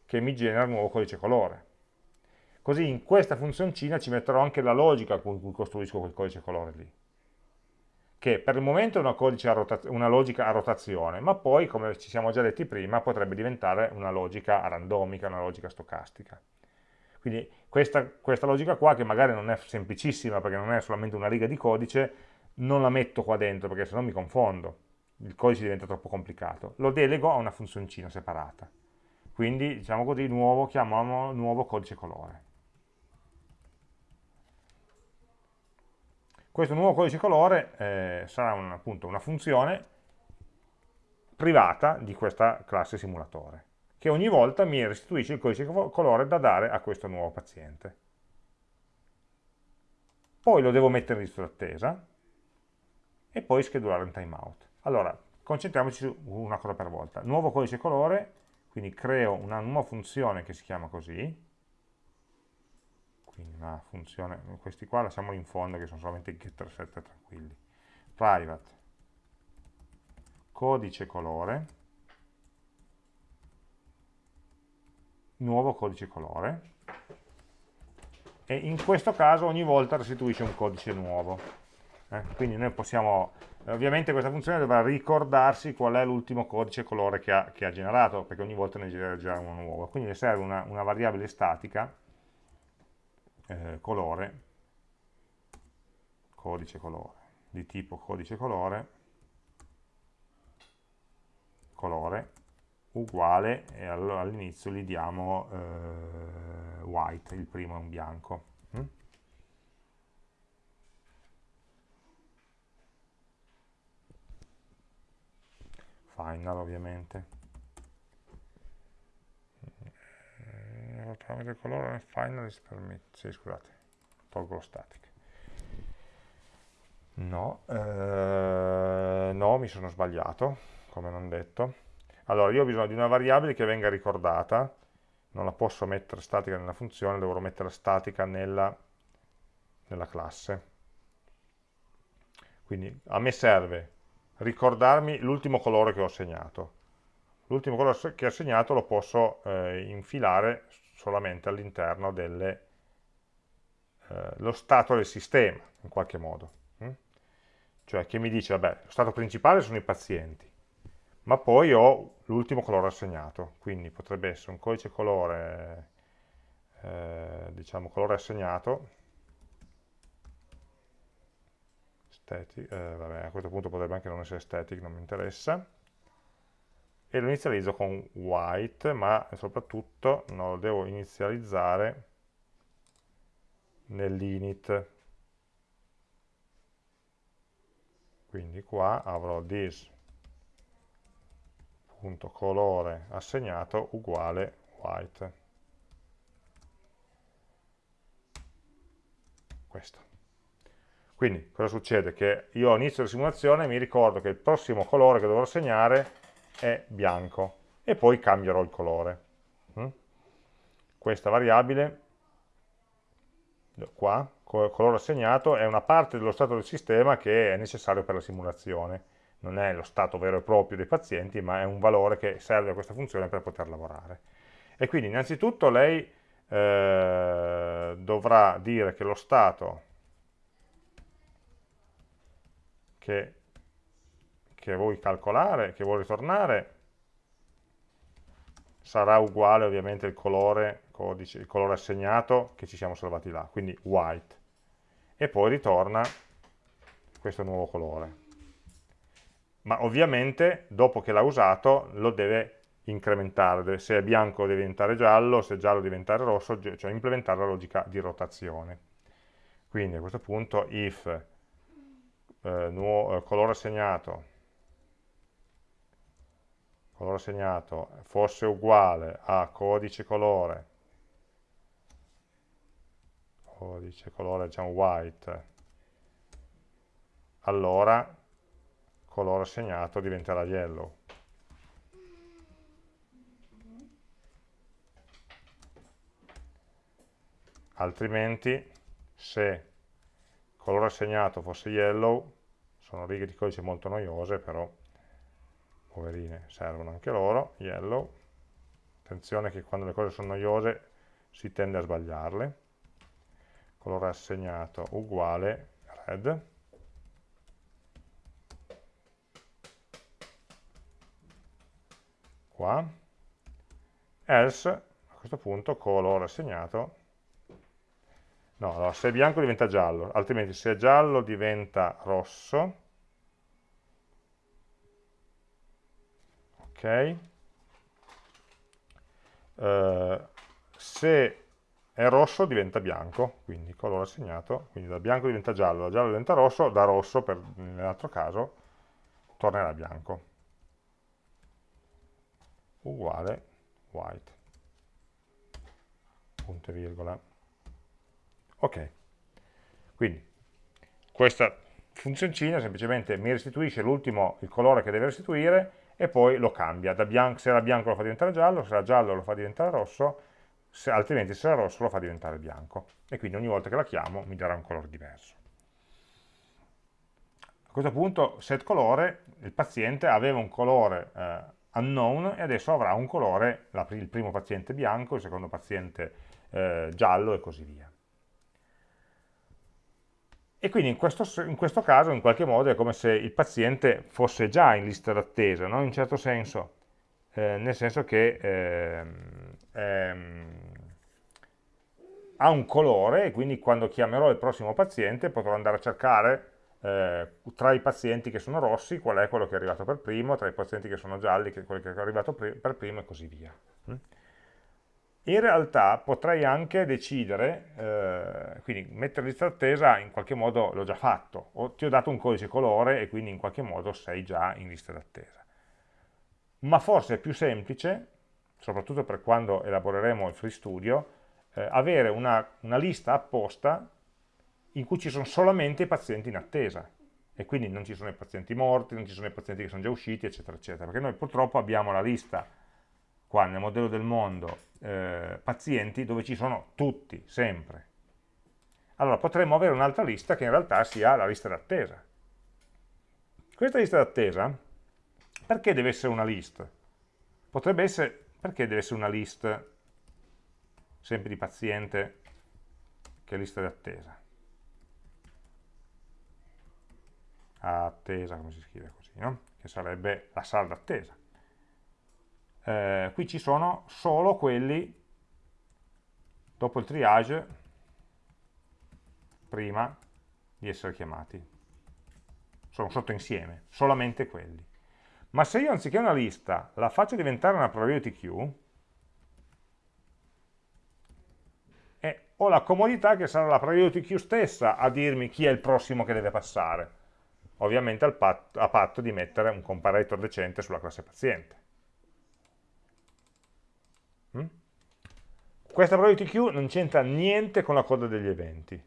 che mi genera un nuovo codice colore. Così in questa funzioncina ci metterò anche la logica con cui costruisco quel codice colore lì che per il momento è una, una, logica a rotazione, ma poi, come ci siamo già detti prima, potrebbe diventare una logica randomica, una logica stocastica. Quindi questa, questa, logica qua, che magari non è semplicissima, perché non è solamente una riga di codice, non la metto qua dentro, perché sennò mi confondo, il codice diventa troppo complicato. Lo delego a una funzioncina separata. Quindi, diciamo così, nuovo, chiamiamolo nuovo codice colore. Questo nuovo codice colore eh, sarà un, appunto una funzione privata di questa classe simulatore, che ogni volta mi restituisce il codice colore da dare a questo nuovo paziente. Poi lo devo mettere in lista d'attesa e poi schedulare un timeout. Allora, concentriamoci su una cosa per volta. Nuovo codice colore, quindi creo una nuova funzione che si chiama così, quindi una funzione, questi qua lasciamoli in fondo che sono solamente getter set tranquilli, private, codice colore, nuovo codice colore, e in questo caso ogni volta restituisce un codice nuovo. Eh? Quindi noi possiamo, ovviamente questa funzione dovrà ricordarsi qual è l'ultimo codice colore che ha, che ha, generato, perché ogni volta ne genera uno nuovo. Quindi le serve una, una variabile statica eh, colore codice colore, di tipo codice colore, colore, uguale, e allora all'inizio gli diamo eh, white, il primo è un bianco. Mm? Final ovviamente. parametro colore final is permit. Sì, scusate, tolgo lo static. No, eh, no, mi sono sbagliato, come non detto. Allora, io ho bisogno di una variabile che venga ricordata, non la posso mettere statica nella funzione, devo mettere statica nella, nella classe. Quindi a me serve ricordarmi l'ultimo colore che ho segnato. L'ultimo colore che ho segnato lo posso eh, infilare solamente all'interno dello eh, stato del sistema, in qualche modo. Hm? Cioè che mi dice, vabbè, lo stato principale sono i pazienti, ma poi ho l'ultimo colore assegnato, quindi potrebbe essere un codice colore, eh, diciamo colore assegnato, static, eh, vabbè, a questo punto potrebbe anche non essere static, non mi interessa, e lo inizializzo con white, ma soprattutto non lo devo inizializzare nell'init. Quindi qua avrò this.colore assegnato uguale white. Questo. Quindi cosa succede? Che io all'inizio della simulazione mi ricordo che il prossimo colore che dovrò assegnare è bianco e poi cambierò il colore. Mm? Questa variabile, qua, colore assegnato, è una parte dello stato del sistema che è necessario per la simulazione. Non è lo stato vero e proprio dei pazienti, ma è un valore che serve a questa funzione per poter lavorare. E quindi innanzitutto lei eh, dovrà dire che lo stato che che vuoi calcolare, che vuoi ritornare, sarà uguale ovviamente il colore, codice, il colore assegnato che ci siamo salvati là, quindi white. E poi ritorna questo nuovo colore. Ma ovviamente dopo che l'ha usato lo deve incrementare, se è bianco deve diventare giallo, se è giallo deve diventare rosso, cioè implementare la logica di rotazione. Quindi a questo punto if eh, nuovo, eh, colore assegnato colore segnato fosse uguale a codice colore, codice colore diciamo white, allora colore segnato diventerà yellow. Altrimenti, se colore segnato fosse yellow, sono righe di codice molto noiose, però poverine, servono anche loro, yellow, attenzione che quando le cose sono noiose si tende a sbagliarle, colore assegnato uguale red, qua, else, a questo punto colore assegnato, no, allora, se è bianco diventa giallo, altrimenti se è giallo diventa rosso, ok? Uh, se è rosso diventa bianco, quindi colore assegnato, quindi da bianco diventa giallo, da giallo diventa rosso, da rosso, per, nell'altro caso, tornerà bianco. Uguale white. Punto e virgola. Ok. Quindi, questa funzioncina semplicemente mi restituisce l'ultimo, il colore che deve restituire, e poi lo cambia, se era bianco lo fa diventare giallo, se era giallo lo fa diventare rosso, se, altrimenti se era rosso lo fa diventare bianco. E quindi ogni volta che la chiamo mi darà un colore diverso. A questo punto set colore, il paziente aveva un colore eh, unknown e adesso avrà un colore, la, il primo paziente bianco, il secondo paziente eh, giallo e così via. E quindi in questo, in questo, caso in qualche modo è come se il paziente fosse già in lista d'attesa, no? in un certo senso, eh, nel senso che eh, ha un colore e quindi quando chiamerò il prossimo paziente potrò andare a cercare eh, tra i pazienti che sono rossi qual è quello che è arrivato per primo, tra i pazienti che sono gialli che quello che è arrivato per primo e così via. Mm? In realtà potrei anche decidere, eh, quindi mettere lista d'attesa in qualche modo l'ho già fatto, o ti ho dato un codice colore e quindi in qualche modo sei già in lista d'attesa. Ma forse è più semplice, soprattutto per quando elaboreremo il Free Studio, eh, avere una, una lista apposta in cui ci sono solamente i pazienti in attesa e quindi non ci sono i pazienti morti, non ci sono i pazienti che sono già usciti, eccetera, eccetera, perché noi purtroppo abbiamo la lista qua nel modello del mondo eh, pazienti dove ci sono tutti, sempre. Allora potremmo avere un'altra lista che in realtà sia la lista d'attesa. Questa lista d'attesa, perché deve essere una list? Potrebbe essere, perché deve essere una list sempre di paziente che lista d'attesa? Attesa, come si scrive così, no? Che sarebbe la sala d'attesa eh, qui ci sono solo quelli dopo il triage prima di essere chiamati. Sono sotto insieme, solamente quelli. Ma se io anziché una lista la faccio diventare una priority queue eh, ho la comodità che sarà la priority queue stessa a dirmi chi è il prossimo che deve passare ovviamente a patto di mettere un comparator decente sulla classe paziente Mm? Questa priority queue non c'entra niente con la coda degli eventi.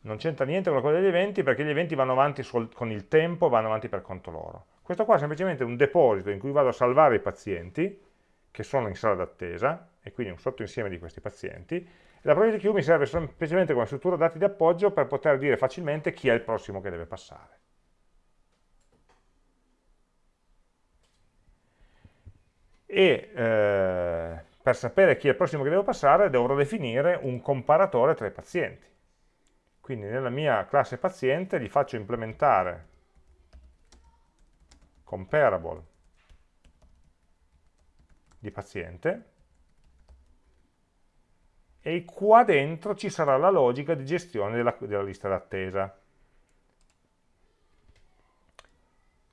Non c'entra niente con la coda degli eventi perché gli eventi vanno avanti con il tempo, vanno avanti per conto loro. Questo qua è semplicemente un deposito in cui vado a salvare i pazienti che sono in sala d'attesa, e quindi un sottoinsieme di questi pazienti, la priority queue mi serve semplicemente come struttura dati di appoggio per poter dire facilmente chi è il prossimo che deve passare. e eh, per sapere chi è il prossimo che devo passare dovrò definire un comparatore tra i pazienti. Quindi nella mia classe paziente gli faccio implementare comparable di paziente e qua dentro ci sarà la logica di gestione della, della lista d'attesa.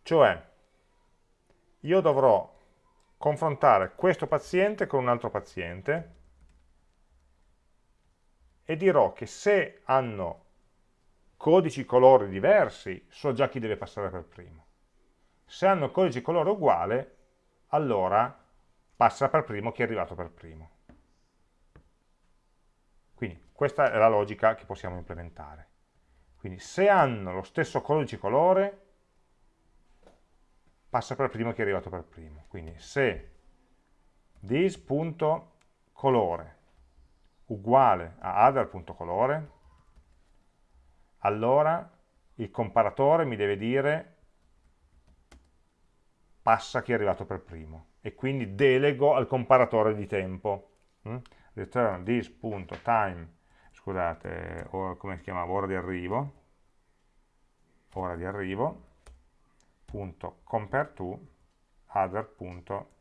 Cioè, io dovrò confrontare questo paziente con un altro paziente e dirò che se hanno codici colori diversi, so già chi deve passare per primo. Se hanno codici colore uguale, allora passa per primo chi è arrivato per primo. Questa è la logica che possiamo implementare. Quindi se hanno lo stesso codice colore, passa per primo chi è arrivato per primo. Quindi se this.colore uguale a other.colore, allora il comparatore mi deve dire passa chi è arrivato per primo e quindi delego al comparatore di tempo. Mm? Return this.time, scusate, come si chiamava, ora di arrivo, ora di arrivo, compare to other.time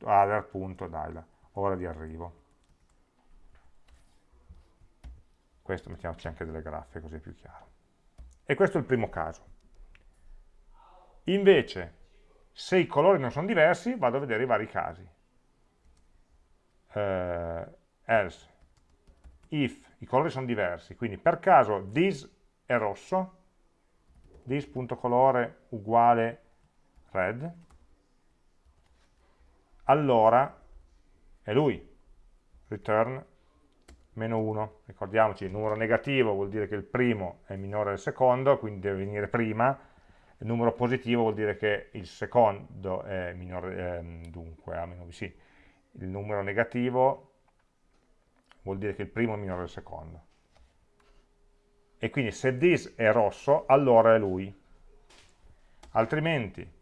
other.dial ora di arrivo. Questo mettiamoci anche delle graffe così è più chiaro. E questo è il primo caso. Invece se i colori non sono diversi vado a vedere i vari casi. Uh, else if i colori sono diversi quindi per caso this è rosso this.colore uguale red, allora è lui, return meno 1, ricordiamoci il numero negativo vuol dire che il primo è minore del secondo, quindi deve venire prima, il numero positivo vuol dire che il secondo è minore, eh, dunque, a meno sì, il numero negativo vuol dire che il primo è minore del secondo. E quindi se this è rosso allora è lui. Altrimenti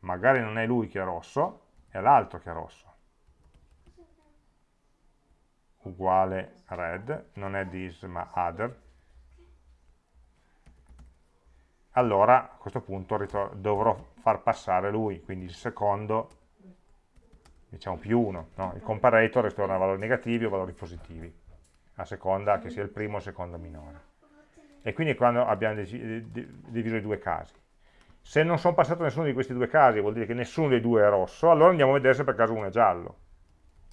magari non è lui che è rosso è l'altro che è rosso. Uguale red non è this ma other. Allora a questo punto dovrò far passare lui quindi il secondo diciamo più 1, no? il comparator ritorna valori negativi o valori positivi, a seconda che sia il primo o il secondo minore. E quindi quando abbiamo diviso i due casi. Se non sono passato nessuno di questi due casi, vuol dire che nessuno dei due è rosso, allora andiamo a vedere se per caso uno è giallo.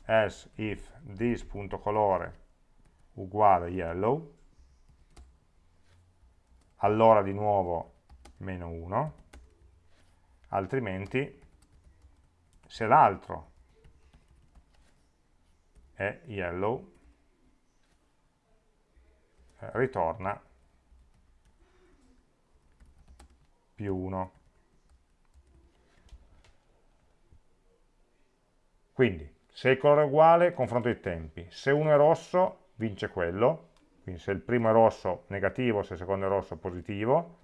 Else if this.colore uguale yellow, allora di nuovo meno 1, altrimenti se l'altro è yellow, eh, ritorna più 1. Quindi, se il colore è uguale, confronto i tempi. Se uno è rosso, vince quello. Quindi se il primo è rosso, negativo, se il secondo è rosso, positivo.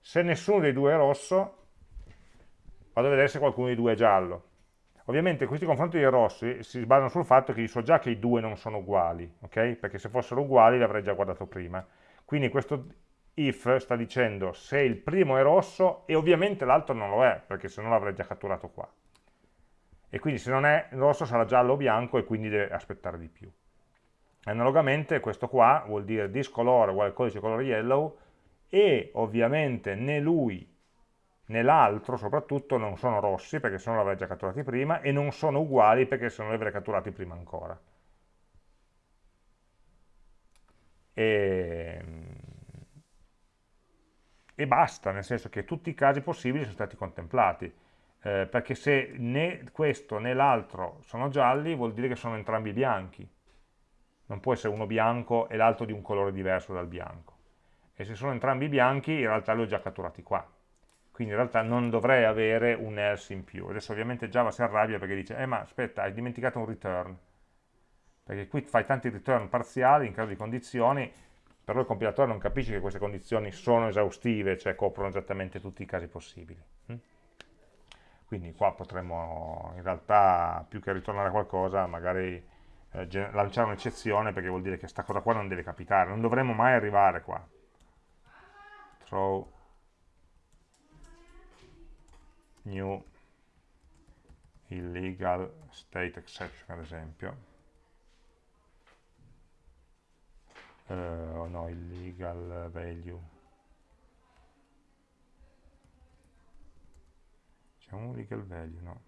Se nessuno dei due è rosso, vado a vedere se qualcuno dei due è giallo. Ovviamente questi confronti dei rossi si basano sul fatto che io so già che i due non sono uguali, ok? Perché se fossero uguali li avrei già guardato prima. Quindi questo if sta dicendo se il primo è rosso e ovviamente l'altro non lo è, perché se no l'avrei già catturato qua. E quindi se non è rosso sarà giallo o bianco e quindi deve aspettare di più. Analogamente questo qua vuol dire this color uguale codice colore yellow e ovviamente né lui né l'altro soprattutto non sono rossi perché se no l'avrei già catturati prima e non sono uguali perché se no li avrei catturati prima ancora. E e basta, nel senso che tutti i casi possibili sono stati contemplati, eh, perché se né questo né l'altro sono gialli vuol dire che sono entrambi bianchi, non può essere uno bianco e l'altro di un colore diverso dal bianco, e se sono entrambi bianchi in realtà li ho già catturati qua, quindi in realtà non dovrei avere un else in più, adesso ovviamente Java si arrabbia perché dice, eh ma aspetta, hai dimenticato un return, perché qui fai tanti return parziali in caso di condizioni, però il compilatore non capisce che queste condizioni sono esaustive, cioè coprono esattamente tutti i casi possibili. Mm? Quindi qua potremmo in realtà, più che ritornare a qualcosa, magari eh, lanciare un'eccezione, perché vuol dire che questa cosa qua non deve capitare, non dovremmo mai arrivare qua. Throw new illegal state exception, ad esempio. uh, oh no, illegal value. C'è un legal value, no?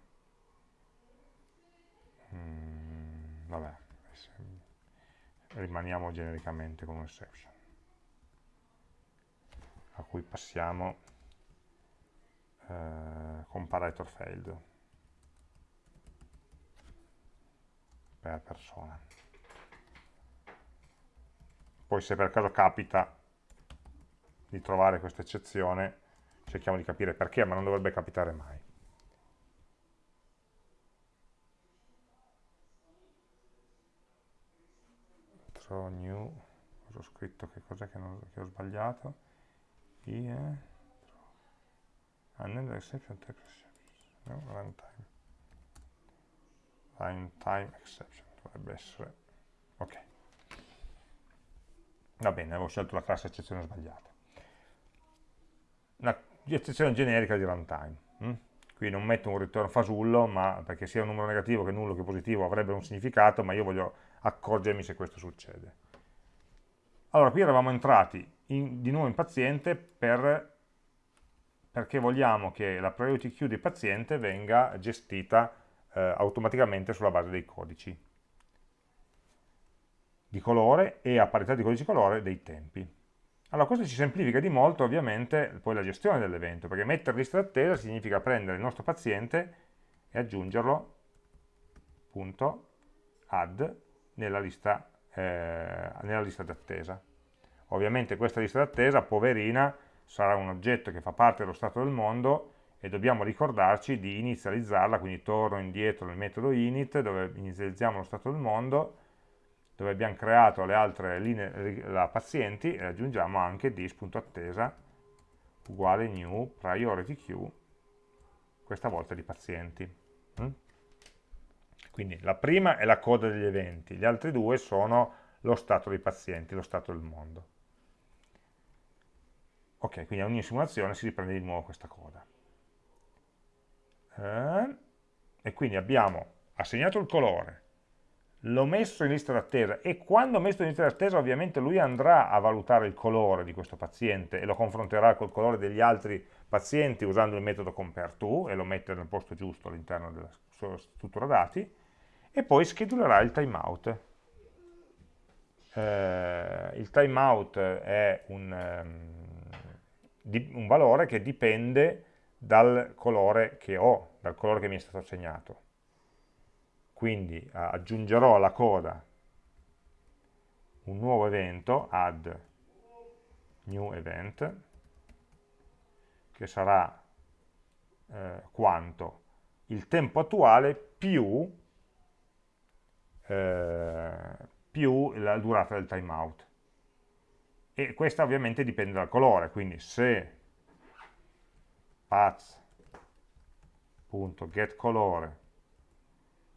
Mm, vabbè rimaniamo genericamente con un exception a cui passiamo uh, comparator failed per persona poi se per caso capita di trovare questa eccezione, cerchiamo di capire perché, ma non dovrebbe capitare mai. Throw new, cosa ho scritto, che cos'è che, che, ho sbagliato? IE, and exception type exception, no, runtime. Runtime exception, dovrebbe essere, ok va bene, avevo scelto la classe eccezione sbagliata. Una eccezione generica di runtime. Hm? Qui non metto un return fasullo, ma perché sia un numero negativo che nullo che positivo avrebbe un significato, ma io voglio accorgermi se questo succede. Allora, qui eravamo entrati in, di nuovo in paziente per, perché vogliamo che la priority queue del paziente venga gestita eh, automaticamente sulla base dei codici di colore e a parità di codice colore dei tempi. Allora questo ci semplifica di molto ovviamente poi la gestione dell'evento, perché mettere lista d'attesa significa prendere il nostro paziente e aggiungerlo, punto, add, nella lista, eh, lista d'attesa. Ovviamente questa lista d'attesa, poverina, sarà un oggetto che fa parte dello stato del mondo e dobbiamo ricordarci di inizializzarla, quindi torno indietro nel metodo init dove inizializziamo lo stato del mondo dove abbiamo creato le altre linee la pazienti e aggiungiamo anche dis.attesa uguale new priority queue questa volta di pazienti mm? quindi la prima è la coda degli eventi gli altri due sono lo stato dei pazienti lo stato del mondo ok quindi a ogni simulazione si riprende di nuovo questa coda eh, e quindi abbiamo assegnato il colore, l'ho messo in lista d'attesa e quando ho messo in lista d'attesa ovviamente lui andrà a valutare il colore di questo paziente e lo confronterà col colore degli altri pazienti usando il metodo compareTo e lo mette nel posto giusto all'interno della sua struttura dati e poi schedulerà il timeout. Eh, il timeout è un, um, un valore che dipende dal colore che ho, dal colore che mi è stato assegnato quindi aggiungerò alla coda un nuovo evento, add new event, che sarà eh, quanto il tempo attuale più, eh, più la durata del timeout. E questa ovviamente dipende dal colore, quindi se path.getColore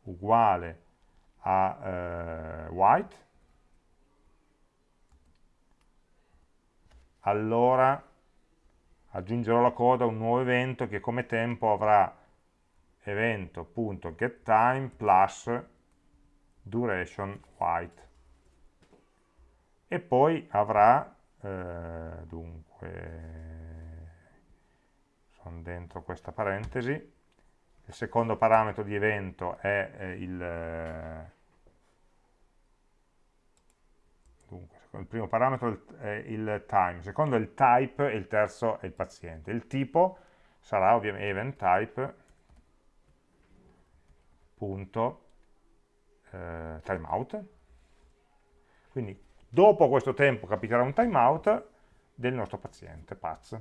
uguale a eh, white, allora aggiungerò alla coda un nuovo evento che come tempo avrà evento.getTime plus duration white. E poi avrà eh, dunque sono dentro questa parentesi il secondo parametro di evento è eh, il, dunque, il primo parametro è il time, il secondo è il type e il terzo è il paziente. Il tipo sarà ovviamente event type punto eh, timeout. Quindi dopo questo tempo capiterà un timeout del nostro paziente, Paz.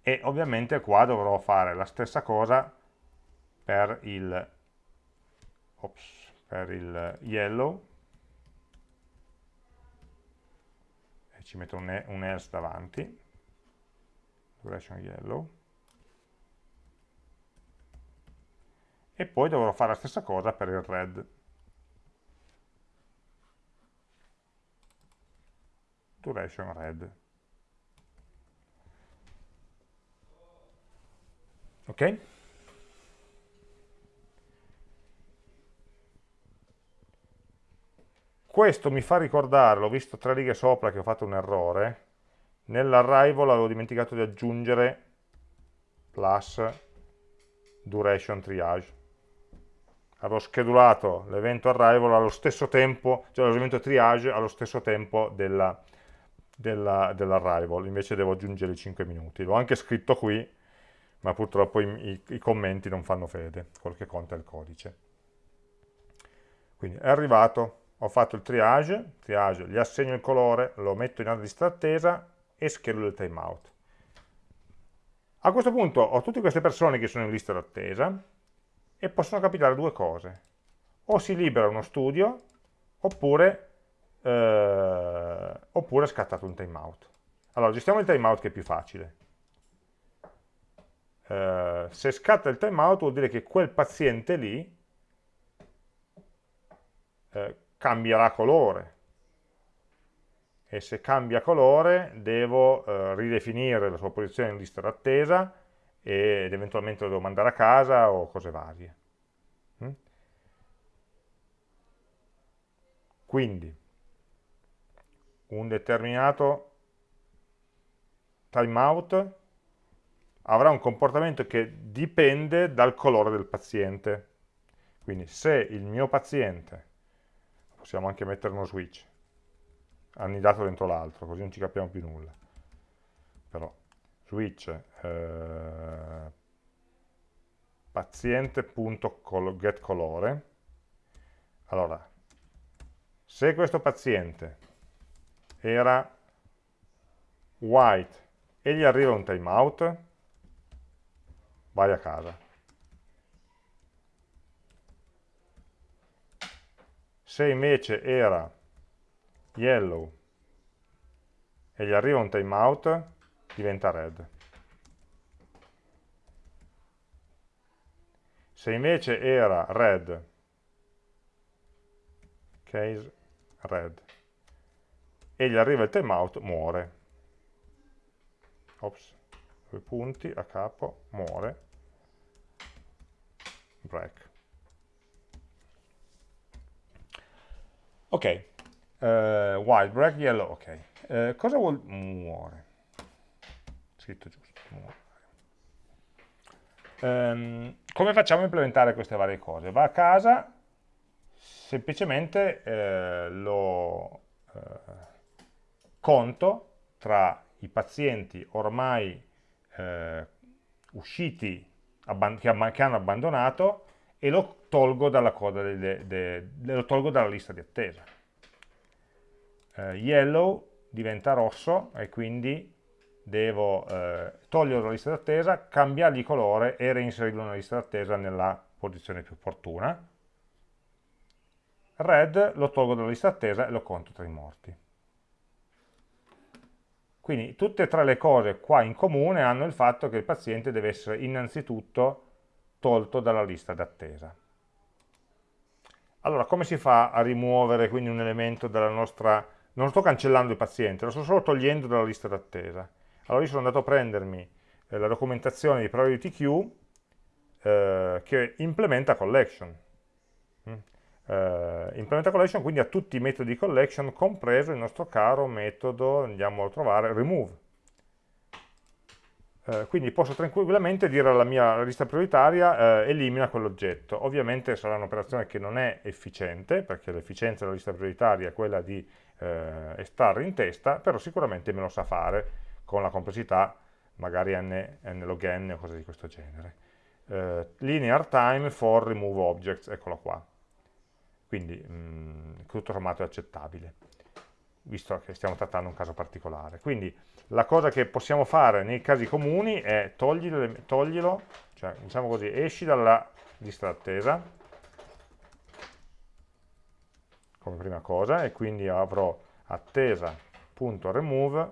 E ovviamente qua dovrò fare la stessa cosa per il, ops, per il yellow. E ci metto un, un else davanti. Duration yellow. E poi dovrò fare la stessa cosa per il red duration red ok? Questo mi fa ricordare, l'ho visto tre righe sopra che ho fatto un errore, nell'arrival avevo dimenticato di aggiungere plus duration triage. Avevo schedulato l'evento arrival allo stesso tempo, cioè l'evento triage allo stesso tempo dell'arrival, della, dell invece devo aggiungere i 5 minuti. L'ho anche scritto qui, ma purtroppo i, i, i commenti non fanno fede, quel che conta è il codice. Quindi è arrivato, ho fatto il triage, triage, gli assegno il colore, lo metto in lista d'attesa e schedulo il timeout. A questo punto ho tutte queste persone che sono in lista d'attesa e possono capitare due cose. O si libera uno studio oppure, eh, oppure scattato un timeout. Allora, gestiamo il timeout che è più facile. Eh, se scatta il timeout vuol dire che quel paziente lì eh, cambierà colore e se cambia colore devo eh, ridefinire la sua posizione in lista d'attesa ed eventualmente lo devo mandare a casa o cose varie. Mm? Quindi un determinato timeout avrà un comportamento che dipende dal colore del paziente. Quindi se il mio paziente, possiamo anche mettere uno switch, annidato dentro l'altro, così non ci capiamo più nulla, però switch eh, paziente.getColore, allora, se questo paziente era white e gli arriva un timeout, vai a casa. Se invece era yellow e gli arriva un timeout, diventa red. Se invece era red, case red, e gli arriva il timeout, muore. Ops due punti a capo, muore, break. Ok, uh, white break, yellow, ok. Uh, cosa vuol muore? Scritto giusto, muore. Um, come facciamo a implementare queste varie cose? Va a casa, semplicemente eh, lo eh, conto tra i pazienti ormai eh, usciti, che, hanno abbandonato e lo tolgo dalla, de, de, de, lo tolgo dalla lista di attesa. Eh, yellow diventa rosso e quindi devo eh, toglierlo dalla lista d'attesa, cambiargli colore e reinserirlo nella lista d'attesa nella posizione più opportuna. Red lo tolgo dalla lista d'attesa e lo conto tra i morti. Quindi tutte e tre le cose qua in comune hanno il fatto che il paziente deve essere innanzitutto tolto dalla lista d'attesa. Allora, come si fa a rimuovere quindi un elemento dalla nostra... Non sto cancellando il paziente, lo sto solo togliendo dalla lista d'attesa. Allora io sono andato a prendermi eh, la documentazione di Priority Queue eh, che implementa collection. Eh, implementa collection quindi a tutti i metodi di collection, compreso il nostro caro metodo, andiamo a trovare, remove. Eh, quindi posso tranquillamente dire alla mia lista prioritaria eh, elimina quell'oggetto. Ovviamente sarà un'operazione che non è efficiente, perché l'efficienza della lista prioritaria è quella di eh, estrarre in testa, però sicuramente me lo sa fare con la complessità magari n, n log n o cose di questo genere. Uh, linear time for remove objects, eccolo qua. Quindi mh, tutto sommato è accettabile, visto che stiamo trattando un caso particolare. Quindi la cosa che possiamo fare nei casi comuni è toglilo, toglilo cioè diciamo così, esci dalla lista d'attesa, come prima cosa, e quindi avrò attesa.remove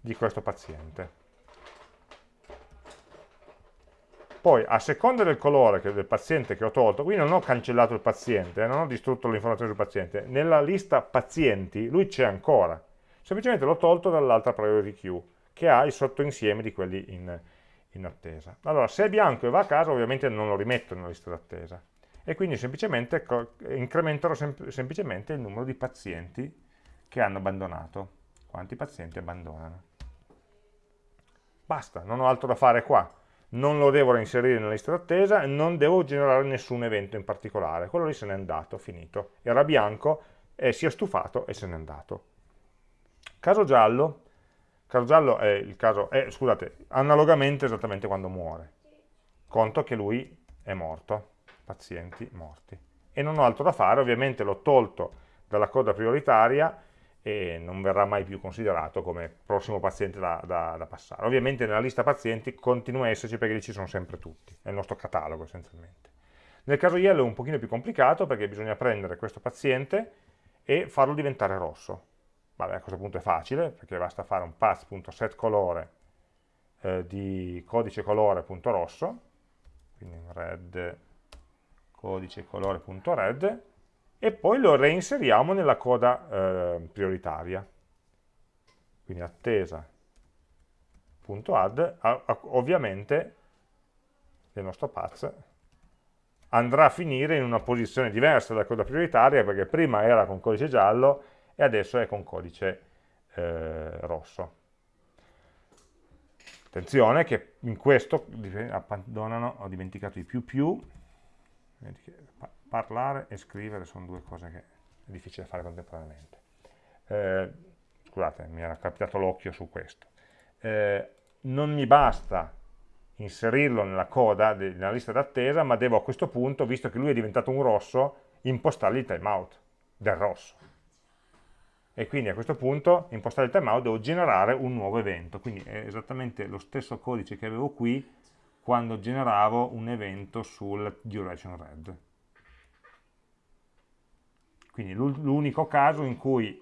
di questo paziente. Poi, a seconda del colore del paziente che ho tolto, qui non ho cancellato il paziente, eh, non ho distrutto l'informazione sul paziente, nella lista pazienti lui c'è ancora, semplicemente l'ho tolto dall'altra priority queue, che ha il sottoinsieme di quelli in, in attesa. Allora, se è bianco e va a casa, ovviamente non lo rimetto nella lista d'attesa, e quindi semplicemente incrementerò sem semplicemente il numero di pazienti che hanno abbandonato. Quanti pazienti abbandonano? Basta, non ho altro da fare qua. Non lo devo reinserire nella lista d'attesa e non devo generare nessun evento in particolare. Quello lì se n'è andato, finito. Era bianco, e si è stufato e se n'è andato. Caso giallo, caso giallo è il caso, è, scusate, analogamente esattamente quando muore. Conto che lui è morto, pazienti morti. E non ho altro da fare, ovviamente l'ho tolto dalla coda prioritaria e non verrà mai più considerato come prossimo paziente da, da, da, passare. Ovviamente nella lista pazienti continua a esserci perché lì ci sono sempre tutti, è il nostro catalogo essenzialmente. Nel caso yellow è un pochino più complicato perché bisogna prendere questo paziente e farlo diventare rosso. Vabbè, a questo punto è facile perché basta fare un path.setColore eh, di codice colore.rosso, quindi red codice colore.red e poi lo reinseriamo nella coda eh, prioritaria. Quindi attesa.add, ovviamente il nostro path andrà a finire in una posizione diversa dalla coda prioritaria perché prima era con codice giallo e adesso è con codice eh, rosso. Attenzione che in questo abbandonano, ho dimenticato i più più, parlare e scrivere sono due cose che è difficile fare contemporaneamente. Eh, scusate, mi era capitato l'occhio su questo. Eh, non mi basta inserirlo nella coda, nella lista d'attesa, ma devo a questo punto, visto che lui è diventato un rosso, impostargli il timeout del rosso. E quindi a questo punto, impostare il timeout, devo generare un nuovo evento. Quindi è esattamente lo stesso codice che avevo qui quando generavo un evento sul duration red. Quindi l'unico caso in cui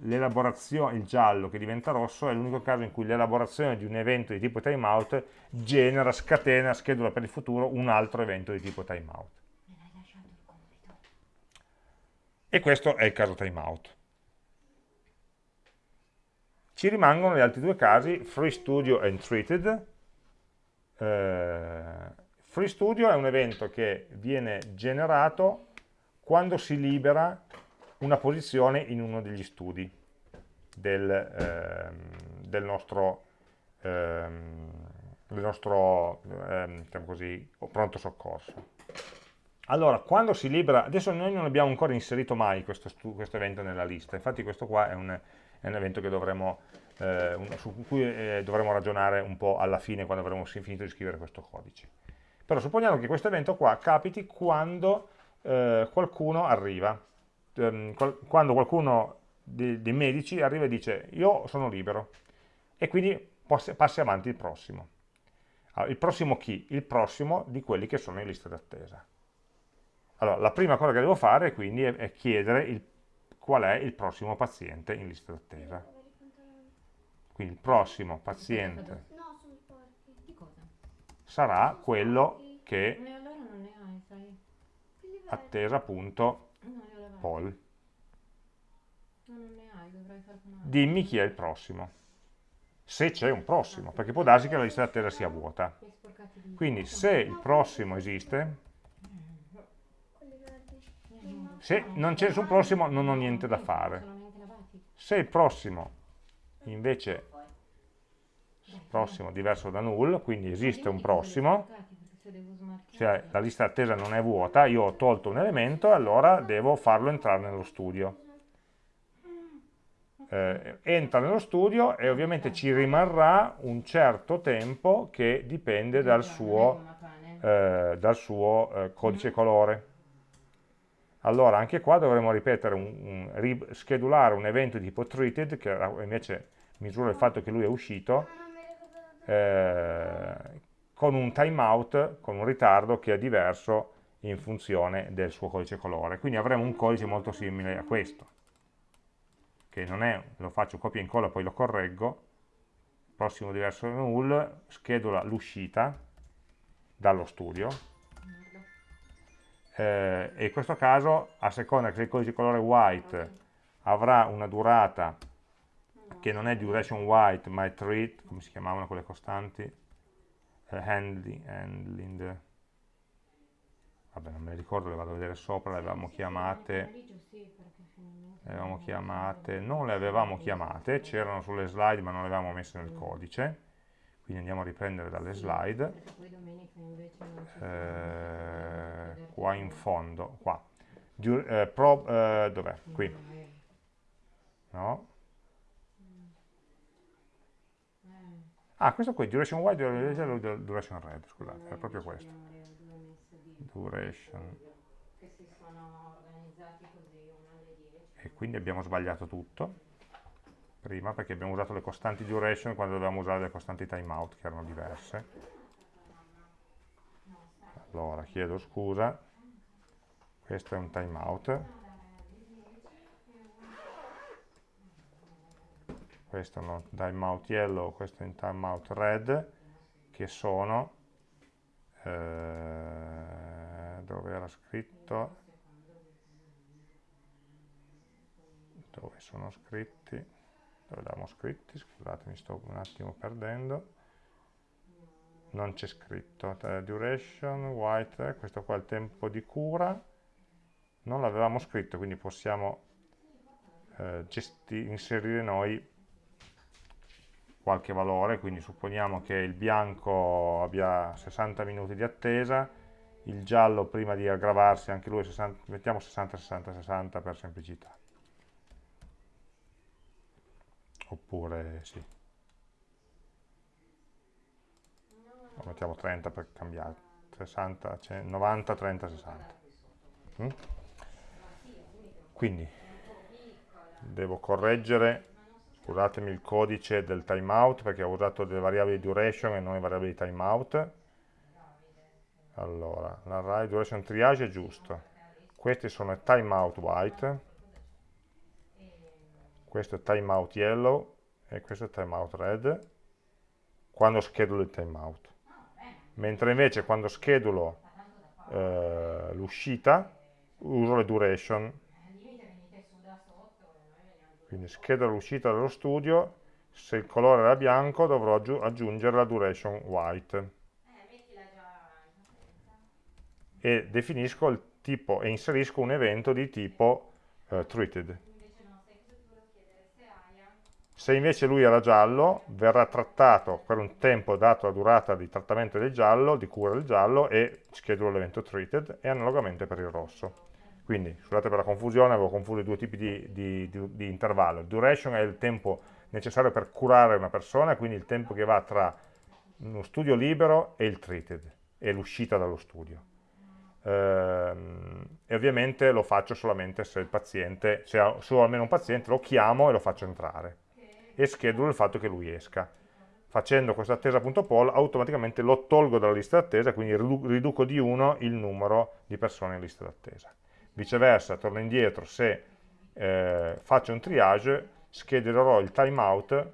l'elaborazione, il giallo che diventa rosso, è l'unico caso in cui l'elaborazione di un evento di tipo timeout genera, scatena, schedula per il futuro un altro evento di tipo timeout. E questo è il caso timeout. Ci rimangono gli altri due casi, free studio and treated. Eh, Free Studio è un evento che viene generato quando si libera una posizione in uno degli studi del, ehm, del nostro, ehm, del nostro ehm, diciamo così, pronto soccorso. Allora, quando si libera, adesso noi non abbiamo ancora inserito mai questo, questo evento nella lista, infatti questo qua è un, è un evento dovremo, eh, su cui eh, dovremo ragionare un po' alla fine quando avremo finito di scrivere questo codice. Però supponiamo che questo evento qua capiti quando eh, qualcuno arriva, ehm, quando qualcuno dei, dei, medici arriva e dice io sono libero e quindi passi avanti il prossimo. Allora, il prossimo chi? Il prossimo di quelli che sono in lista d'attesa. Allora, la prima cosa che devo fare quindi è, è chiedere il, qual è il prossimo paziente in lista d'attesa. Quindi il prossimo paziente sarà quello che attesa appunto Paul. Dimmi chi è il prossimo. Se c'è un prossimo, perché può darsi che la lista d'attesa sia vuota. Quindi se il prossimo esiste, se non c'è nessun prossimo non ho niente da fare. Se il prossimo invece prossimo diverso da null, quindi esiste un prossimo, cioè la lista attesa non è vuota, io ho tolto un elemento e allora devo farlo entrare nello studio. Eh, entra nello studio e ovviamente ci rimarrà un certo tempo che dipende dal suo, eh, dal suo eh, codice colore. Allora anche qua dovremo ripetere, un, un, schedulare un evento di tipo treated che invece misura il fatto che lui è uscito. Eh, con un timeout, con un ritardo che è diverso in funzione del suo codice colore. Quindi avremo un codice molto simile a questo, che non è, lo faccio copia e incolla, poi lo correggo, prossimo diverso null, schedula l'uscita dallo studio, eh, e in questo caso, a seconda che il codice colore white avrà una durata che non è duration white ma è treat, come si chiamavano quelle costanti, handling, handling, vabbè non me le ricordo, le vado a vedere sopra, le avevamo chiamate, le avevamo chiamate, non le avevamo chiamate, c'erano sulle slide ma non le avevamo messe nel codice, quindi andiamo a riprendere dalle slide, eh, qua in fondo, qua, eh, eh, dov'è? Qui, no? Ah, questo qui, duration white, duration red, scusate, è proprio questo. Duration. E quindi abbiamo sbagliato tutto, prima, perché abbiamo usato le costanti duration quando dovevamo usare le costanti timeout, che erano diverse. Allora, chiedo scusa, questo è un timeout. Questo un timeout yellow, questo un timeout red, che sono, eh, dove era scritto, dove sono scritti, dove l'abbiamo scritti, scusate mi sto un attimo perdendo, non c'è scritto, duration, white, questo qua è il tempo di cura, non l'avevamo scritto, quindi possiamo eh, inserire noi qualche valore, quindi supponiamo che il bianco abbia 60 minuti di attesa, il giallo prima di aggravarsi anche lui 60, mettiamo 60, 60, 60 per semplicità. Oppure sì. O mettiamo 30 per cambiare. 60, 90, 30, 60. Mm? Quindi devo correggere scusatemi il codice del timeout perché ho usato delle variabili duration e non le variabili timeout allora, l'array duration triage è giusto. Questi sono timeout white. Questo è timeout yellow e questo è timeout red quando schedulo il timeout mentre invece quando schedulo eh, l'uscita uso le duration quindi scheda l'uscita dallo studio, se il colore era bianco dovrò aggiungere la duration white. e definisco il tipo e inserisco un evento di tipo uh, treated. Se invece lui era giallo, verrà trattato per un tempo dato la durata di trattamento del giallo, di cura del giallo, e schedulo l'evento treated, e analogamente per il rosso. Quindi, scusate per la confusione, avevo confuso i due tipi di, di, di, di intervallo. Duration è il tempo necessario per curare una persona, quindi il tempo che va tra uno studio libero e il treated, e l'uscita dallo studio. Ehm, e ovviamente lo faccio solamente se il paziente, se ho, almeno un paziente, lo chiamo e lo faccio entrare e schedulo il fatto che lui esca. Facendo questa attesa.poll automaticamente lo tolgo dalla lista d'attesa, quindi riduco di 1 il numero di persone in lista d'attesa. Viceversa, torno indietro, se eh, faccio un triage, schedulerò il timeout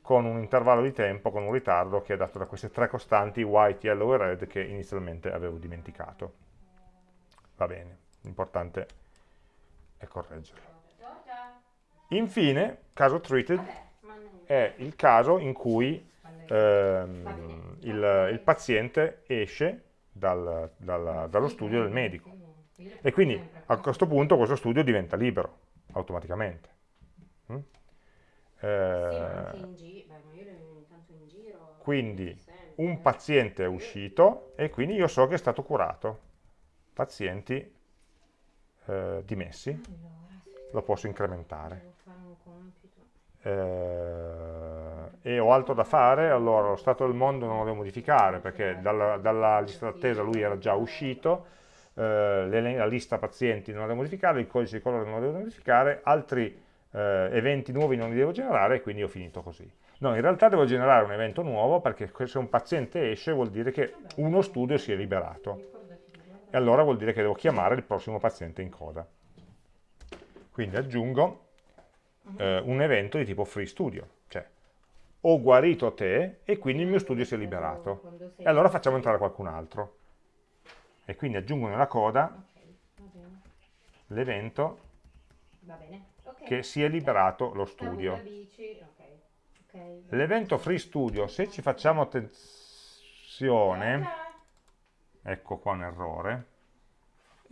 con un intervallo di tempo, con un ritardo che è dato da queste tre costanti white, yellow e red che inizialmente avevo dimenticato. Va bene, l'importante è correggerlo. Infine, caso treated, è il caso in cui ehm, il, il, paziente esce dal, dal, dallo studio del medico e quindi a questo punto questo studio diventa libero automaticamente. Mm? Eh, quindi un paziente è uscito e quindi io so che è stato curato. Pazienti eh, dimessi, lo posso incrementare eh, e ho altro da fare, allora lo stato del mondo non lo devo modificare perché dalla, dalla lista d'attesa lui era già uscito, eh, la lista pazienti non la devo modificare, il codice di colore non lo devo modificare, altri eh, eventi nuovi non li devo generare e quindi ho finito così. No, in realtà devo generare un evento nuovo perché se un paziente esce vuol dire che uno studio si è liberato e allora vuol dire che devo chiamare il prossimo paziente in coda. Quindi aggiungo eh, un evento di tipo free studio, cioè ho guarito te e quindi il mio studio si è liberato. E allora facciamo entrare qualcun altro. E quindi aggiungo nella coda l'evento che si è liberato lo studio. L'evento free studio, se ci facciamo attenzione, ecco qua un errore,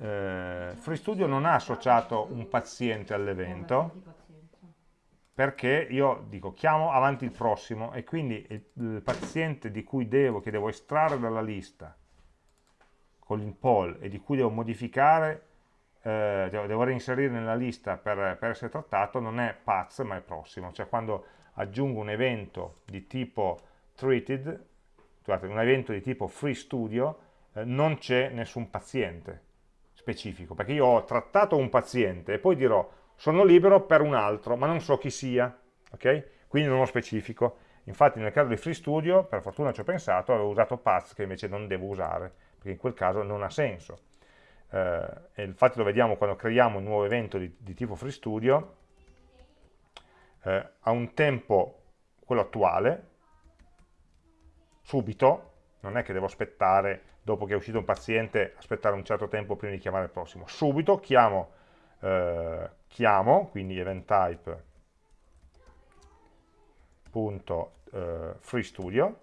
eh, free studio non ha associato un paziente all'evento, perché io dico chiamo avanti il prossimo e quindi il, il paziente di cui devo, che devo estrarre dalla lista con l'impoll e di cui devo modificare, eh, devo reinserire nella lista per, per, essere trattato, non è paz ma è prossimo, cioè quando aggiungo un evento di tipo treated, scusate, un evento di tipo free studio, eh, non c'è nessun paziente specifico, perché io ho trattato un paziente e poi dirò sono libero per un altro, ma non so chi sia, ok? Quindi non ho specifico. Infatti nel caso di FreeStudio, per fortuna ci ho pensato, avevo usato path che invece non devo usare, perché in quel caso non ha senso. Eh, e infatti lo vediamo quando creiamo un nuovo evento di, di tipo FreeStudio, eh, ha un tempo, quello attuale, subito, non è che devo aspettare, dopo che è uscito un paziente, aspettare un certo tempo prima di chiamare il prossimo. Subito chiamo eh, chiamo, quindi event type punto eh, free studio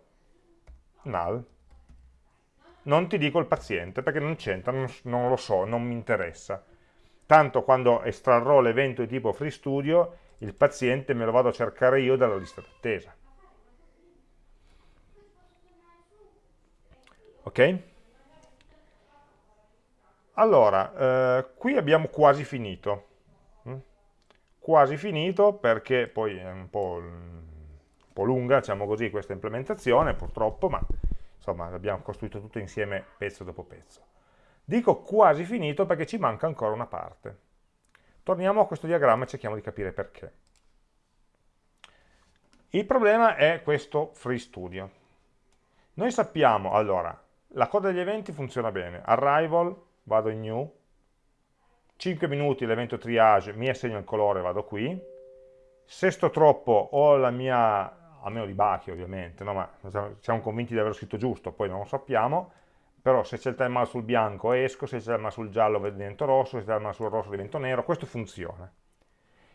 null non ti dico il paziente perché non c'entra, non, non, lo so, non mi interessa tanto quando estrarrò l'evento di tipo free studio il paziente me lo vado a cercare io dalla lista d'attesa ok? Allora, eh, qui abbiamo quasi finito. Mm? Quasi finito perché poi è un po', un po', lunga, diciamo così, questa implementazione, purtroppo, ma insomma abbiamo costruito tutto insieme pezzo dopo pezzo. Dico quasi finito perché ci manca ancora una parte. Torniamo a questo diagramma e cerchiamo di capire perché. Il problema è questo free studio. Noi sappiamo, allora, la coda degli eventi funziona bene, arrival, vado in new, 5 minuti l'evento triage, mi assegno il colore, vado qui, se sto troppo ho la mia, almeno di Bachi ovviamente, no? ma siamo convinti di aver scritto giusto, poi non lo sappiamo, però se c'è il timeout sul bianco esco, se c'è il timeout sul giallo divento rosso, se c'è il timeout sul rosso divento nero, questo funziona.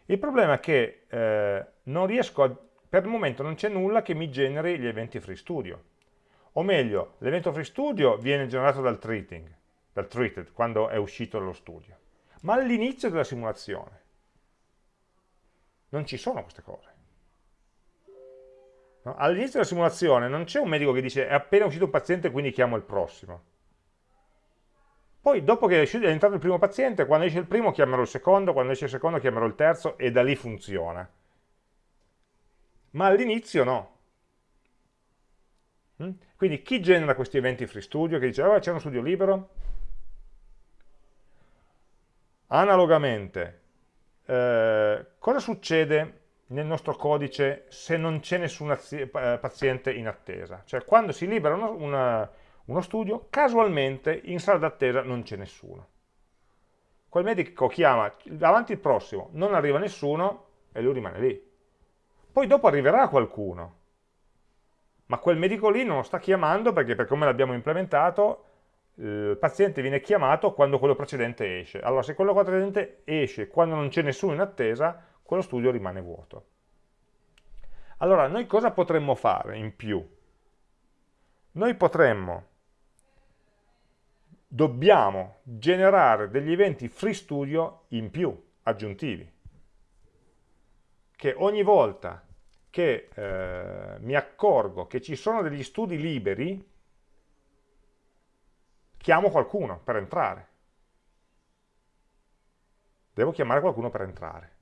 Il problema è che eh, non riesco, a, per il momento non c'è nulla che mi generi gli eventi free studio, o meglio, l'evento free studio viene generato dal treating, dal treated, quando è uscito dallo studio, ma all'inizio della simulazione. Non ci sono queste cose. No? All'inizio della simulazione non c'è un medico che dice è appena uscito un paziente quindi chiamo il prossimo. Poi dopo che è entrato il primo paziente, quando esce il primo chiamerò il secondo, quando esce il secondo chiamerò il terzo e da lì funziona. Ma all'inizio no. Mm? Quindi chi genera questi eventi free studio che dice oh, c'è uno studio libero? Analogamente, eh, cosa succede nel nostro codice se non c'è nessun eh, paziente in attesa? Cioè quando si libera una, una, uno studio, casualmente in sala d'attesa non c'è nessuno. Quel medico chiama davanti il prossimo, non arriva nessuno e lui rimane lì. Poi dopo arriverà qualcuno, ma quel medico lì non lo sta chiamando perché per come l'abbiamo implementato il paziente viene chiamato quando quello precedente esce. Allora se quello precedente esce quando non c'è nessuno in attesa, quello studio rimane vuoto. Allora noi cosa potremmo fare in più? Noi potremmo, dobbiamo generare degli eventi free studio in più, aggiuntivi, che ogni volta che eh, mi accorgo che ci sono degli studi liberi, chiamo qualcuno per entrare. Devo chiamare qualcuno per entrare.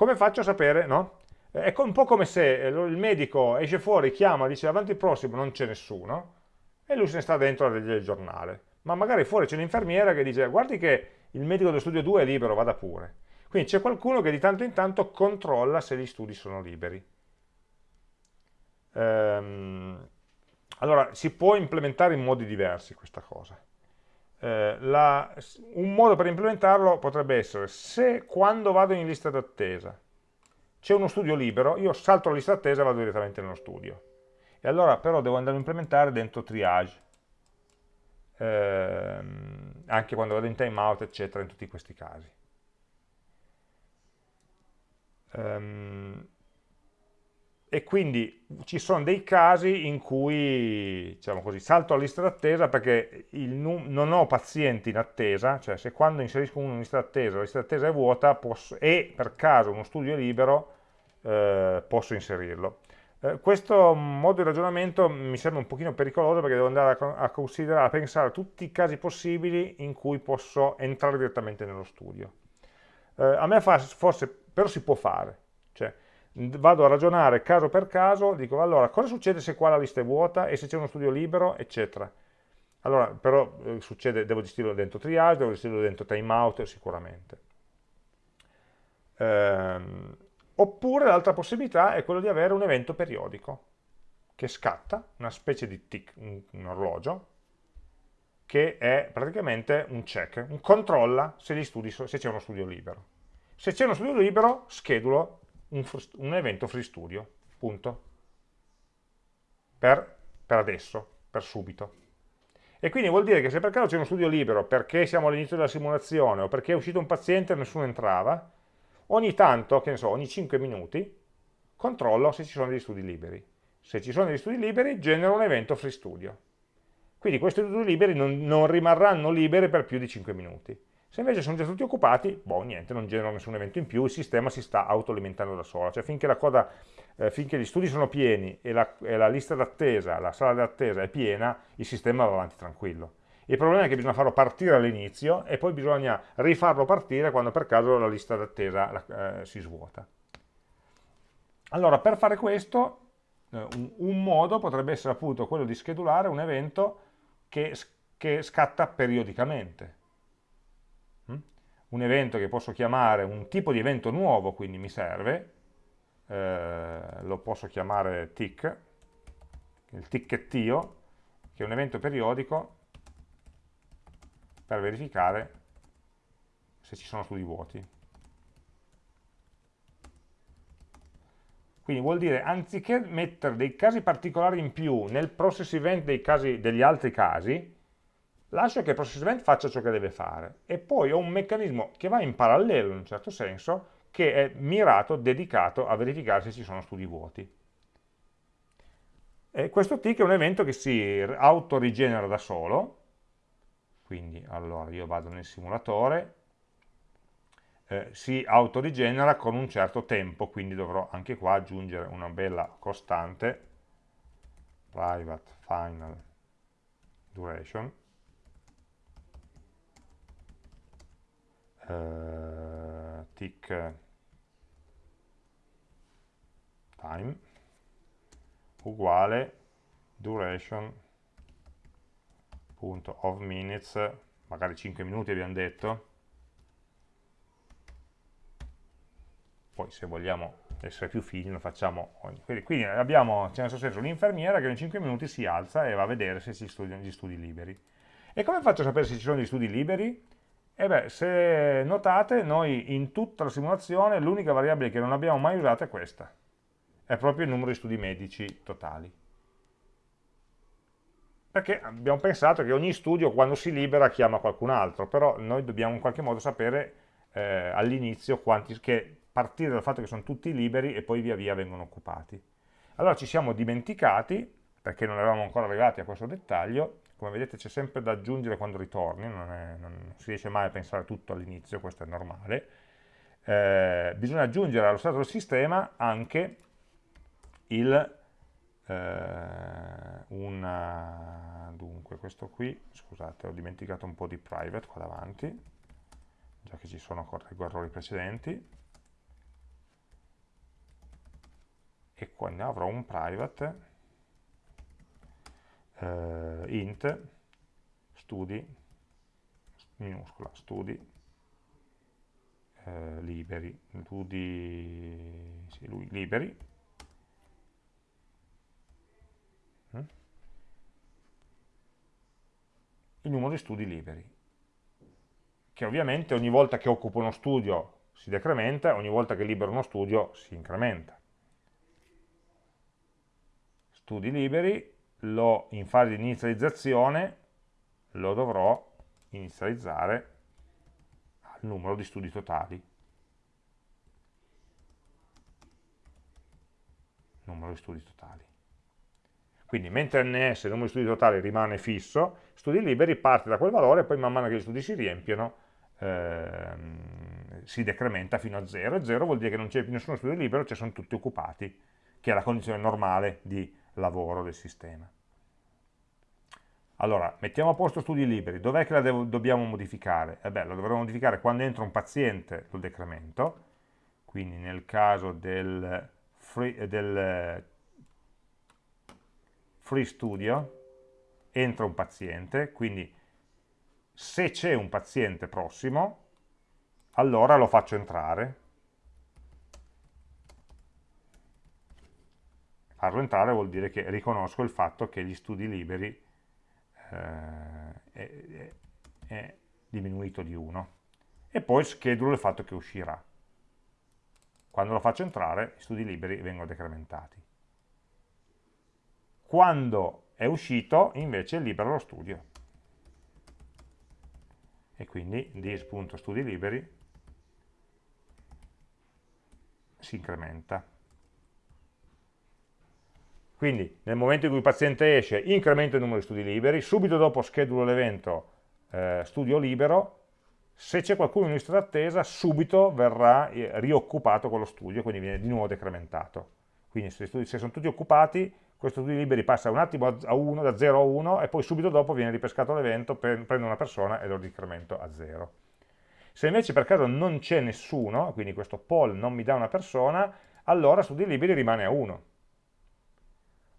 Come faccio a sapere, no? È un po' come se eh, il medico esce fuori, chiama, dice avanti il prossimo, non c'è nessuno, e lui se ne sta dentro a leggere il giornale. Ma magari fuori c'è l'infermiera che dice guardi che il medico del studio 2 è libero, vada pure. Quindi c'è qualcuno che di tanto in tanto controlla se gli studi sono liberi. Ehm, allora, si può implementare in modi diversi questa cosa. Eh, la, un modo per implementarlo potrebbe essere se quando vado in lista d'attesa c'è uno studio libero, io salto la lista d'attesa e vado direttamente nello studio. E allora però devo andare a implementare dentro triage, ehm, anche quando vado in timeout, eccetera, in tutti questi casi. Ehm, e quindi ci sono dei casi in cui, diciamo così, salto la lista d'attesa perché non ho pazienti in attesa, cioè se quando inserisco uno in lista d'attesa, la lista d'attesa è vuota posso, e per caso uno studio è libero, eh, posso inserirlo. Eh, questo modo di ragionamento mi sembra un pochino pericoloso perché devo andare a, considerare, a pensare a tutti i casi possibili in cui posso entrare direttamente nello studio. Eh, a me fa, forse, però si può fare, cioè vado a ragionare caso per caso, dico allora cosa succede se qua la lista è vuota e se c'è uno studio libero, eccetera. Allora, però eh, succede, devo gestirlo dentro triage, devo gestirlo dentro timeout sicuramente. Ehm, oppure l'altra possibilità è quello di avere un evento periodico che scatta, una specie di tick, un, un orologio, che è praticamente un check, un controlla se c'è uno studio libero. Se c'è uno studio libero, schedulo un, un evento free studio, punto. Per, per adesso, per subito. E quindi vuol dire che se per caso c'è uno studio libero perché siamo all'inizio della simulazione o perché è uscito un paziente e nessuno entrava, ogni tanto, che ne so, ogni 5 minuti, controllo se ci sono degli studi liberi. Se ci sono degli studi liberi, genero un evento free studio. Quindi questi studi liberi non, non rimarranno liberi per più di 5 minuti. Se invece sono già tutti occupati, boh, niente, non generano nessun evento in più, il sistema si sta autoalimentando da solo. Cioè finché, coda, eh, finché gli studi sono pieni e la, e la lista d'attesa, la sala d'attesa è piena, il sistema va avanti tranquillo. Il problema è che bisogna farlo partire all'inizio e poi bisogna rifarlo partire quando per caso la lista d'attesa eh, si svuota. Allora, per fare questo, eh, un, un, modo potrebbe essere appunto quello di schedulare un evento che, che scatta periodicamente un evento che posso chiamare un tipo di evento nuovo, quindi mi serve, eh, lo posso chiamare tick, il ticchettio, che è un evento periodico per verificare se ci sono studi vuoti. Quindi vuol dire, anziché mettere dei casi particolari in più nel process event casi, degli altri casi, lascio che il process event faccia ciò che deve fare. E poi ho un meccanismo che va in parallelo in un certo senso che è mirato, dedicato a verificare se ci sono studi vuoti. E questo tick è un evento che si autorigenera da solo, quindi allora io vado nel simulatore, eh, si autorigenera con un certo tempo, quindi dovrò anche qua aggiungere una bella costante, private final duration, eh, tick time uguale duration.of minutes, magari 5 minuti abbiamo detto, poi se vogliamo essere più fini lo facciamo ogni. Quindi, abbiamo, c'è nel senso, un'infermiera che in 5 minuti si alza e va a vedere se si studiano gli studi liberi. E come faccio a sapere se ci sono gli studi liberi? E beh, se notate, noi in tutta la simulazione l'unica variabile che non abbiamo mai usato è questa. È proprio il numero di studi medici totali. Perché abbiamo pensato che ogni studio quando si libera chiama qualcun altro, però noi dobbiamo in qualche modo sapere eh, all'inizio che partire dal fatto che sono tutti liberi e poi via via vengono occupati. Allora ci siamo dimenticati, perché non eravamo ancora arrivati a questo dettaglio, come vedete c'è sempre da aggiungere quando ritorni, non, è, non, si riesce mai a pensare tutto all'inizio, questo è normale, eh, bisogna aggiungere allo stato del sistema anche il, eh, una, dunque questo qui, scusate ho dimenticato un po' di private qua davanti, già che ci sono correggo errori precedenti, e qua ne avrò un private eh, int studi minuscola studi. Eh, liberi studi sì, lui, liberi. Mm? il numero di studi liberi che ovviamente ogni volta che occupo uno studio si decrementa, ogni volta che libero uno studio si incrementa. Studi liberi, lo, in fase di inizializzazione lo dovrò inizializzare al numero di studi totali. Numero di studi totali. Quindi mentre ns, il numero di studi totali, rimane fisso, studi liberi parte da quel valore e poi man mano che gli studi si riempiono ehm, si decrementa fino a 0 e 0 vuol dire che non c'è più nessuno studio libero, cioè sono tutti occupati, che è la condizione normale di lavoro del sistema. Allora, mettiamo a posto studi liberi, dov'è che la dobbiamo modificare? Eh beh, lo dovremo modificare quando entra un paziente, lo decremento, quindi nel caso del free, del free studio entra un paziente, quindi se c'è un paziente prossimo, allora lo faccio entrare, farlo entrare vuol dire che riconosco il fatto che gli studi liberi eh, è, è, diminuito di 1 e poi schedulo il fatto che uscirà. Quando lo faccio entrare, gli studi liberi vengono decrementati. Quando è uscito, invece, libero lo studio. E quindi dis.studi liberi si incrementa. Quindi nel momento in cui il paziente esce incremento il numero di studi liberi, subito dopo schedulo l'evento eh, studio libero, se c'è qualcuno in lista d'attesa subito verrà eh, rioccupato quello studio, quindi viene di nuovo decrementato. Quindi se, studi, se sono tutti occupati, questo studio liberi passa un attimo a 1, da 0 a 1 e poi subito dopo viene ripescato l'evento, prendo una persona e lo decremento a 0. Se invece per caso non c'è nessuno, quindi questo poll non mi dà una persona, allora studio liberi rimane a 1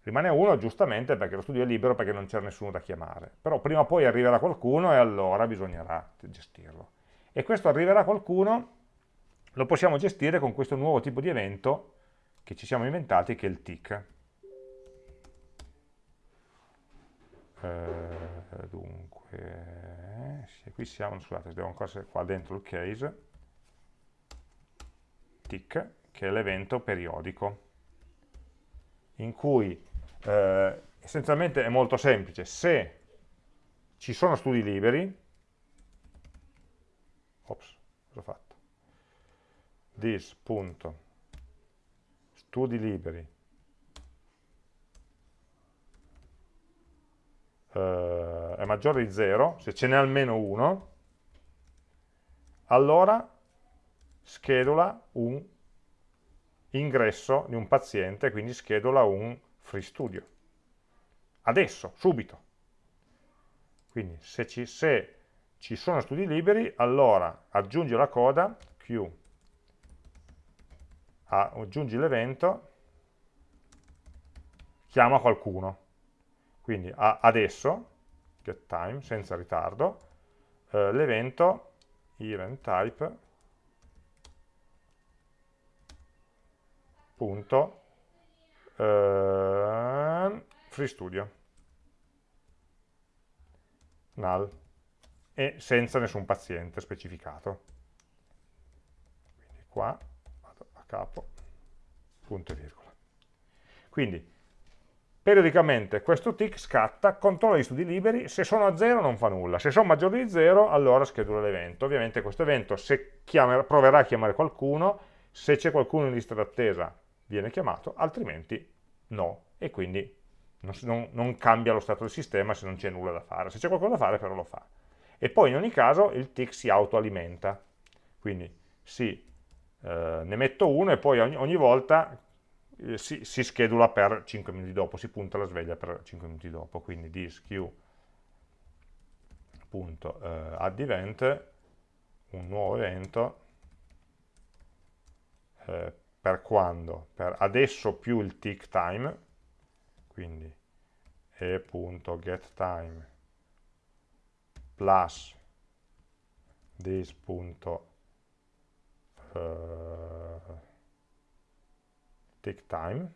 Rimane uno giustamente perché lo studio è libero perché non c'è nessuno da chiamare, però prima o poi arriverà qualcuno e allora bisognerà gestirlo. E questo arriverà qualcuno lo possiamo gestire con questo nuovo tipo di evento che ci siamo inventati che è il tick. Eh, dunque, sì, qui siamo, scusate, devo ancora essere qua dentro il case, tick, che è l'evento periodico, in cui eh, essenzialmente è molto semplice, se ci sono studi liberi, ops, cosa ho fatto? This, punto, studi liberi, eh, è maggiore di 0, se ce n'è almeno uno, allora schedula un ingresso di un paziente, quindi schedula un free studio. Adesso, subito. Quindi se ci, se ci sono studi liberi, allora aggiungi la coda Q, aggiungi l'evento, chiama qualcuno. Quindi adesso, get time, senza ritardo, eh, l'evento event type punto eh, free studio. Null. E senza nessun paziente specificato. Quindi qua vado a capo punto e virgola. Quindi periodicamente questo tick scatta, controlla gli studi liberi, se sono a 0 non fa nulla, se sono maggiori di 0 allora schedula l'evento, ovviamente questo evento se chiamerà, proverà a chiamare qualcuno, se c'è qualcuno in lista d'attesa viene chiamato, altrimenti no, e quindi non, non, non cambia lo stato del sistema se non c'è nulla da fare, se c'è qualcosa da fare però lo fa. E poi in ogni caso il tick si autoalimenta, quindi sì, eh, ne metto uno e poi ogni, ogni volta eh, si, si, schedula per 5 minuti dopo, si punta la sveglia per 5 minuti dopo, quindi disq.add eh, event, un nuovo evento, eh, per quando? Per adesso più il tick time, quindi e.getTime plus this.tick take time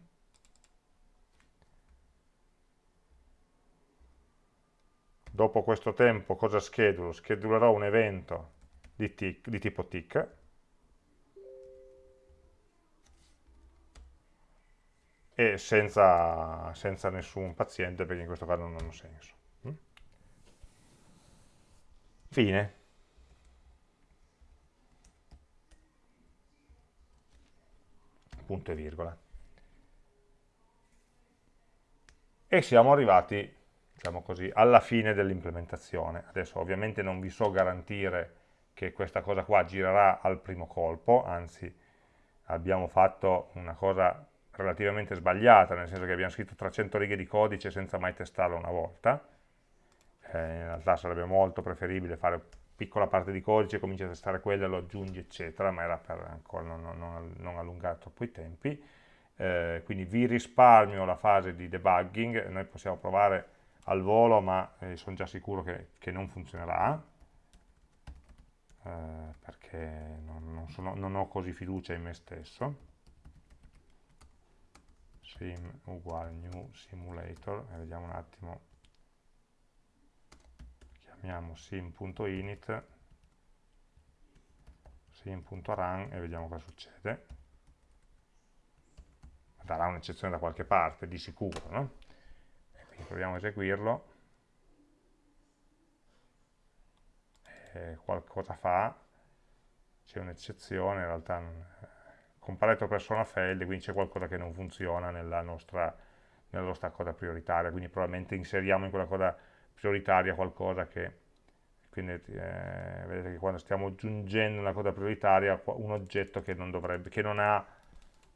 dopo questo tempo cosa schedulo? schedulerò un evento di, tick, di tipo tick e senza, senza, nessun paziente perché in questo caso non hanno senso mm? fine punto e virgola. E siamo arrivati, diciamo così, alla fine dell'implementazione. Adesso ovviamente non vi so garantire che questa cosa qua girerà al primo colpo, anzi abbiamo fatto una cosa relativamente sbagliata, nel senso che abbiamo scritto 300 righe di codice senza mai testarlo una volta, eh, in realtà sarebbe molto preferibile fare piccola parte di codice, cominci a testare quella, lo aggiungi, eccetera, ma era per ancora non, non, non allungare troppo i tempi. Eh, quindi vi risparmio la fase di debugging, noi possiamo provare al volo, ma eh, sono già sicuro che, che non funzionerà, eh, perché non, sono, non, ho così fiducia in me stesso. Sim uguale new simulator, e vediamo un attimo. Chiamiamo sim.init sim.run e vediamo cosa succede. Darà un'eccezione da qualche parte, di sicuro no? quindi proviamo a eseguirlo. E qualcosa fa c'è un'eccezione in realtà comparato persona failed quindi c'è qualcosa che non funziona nella nostra, nella nostra coda prioritaria quindi probabilmente inseriamo in quella coda prioritaria qualcosa che quindi eh, vedete che quando stiamo aggiungendo una coda prioritaria un oggetto che non, dovrebbe, che non ha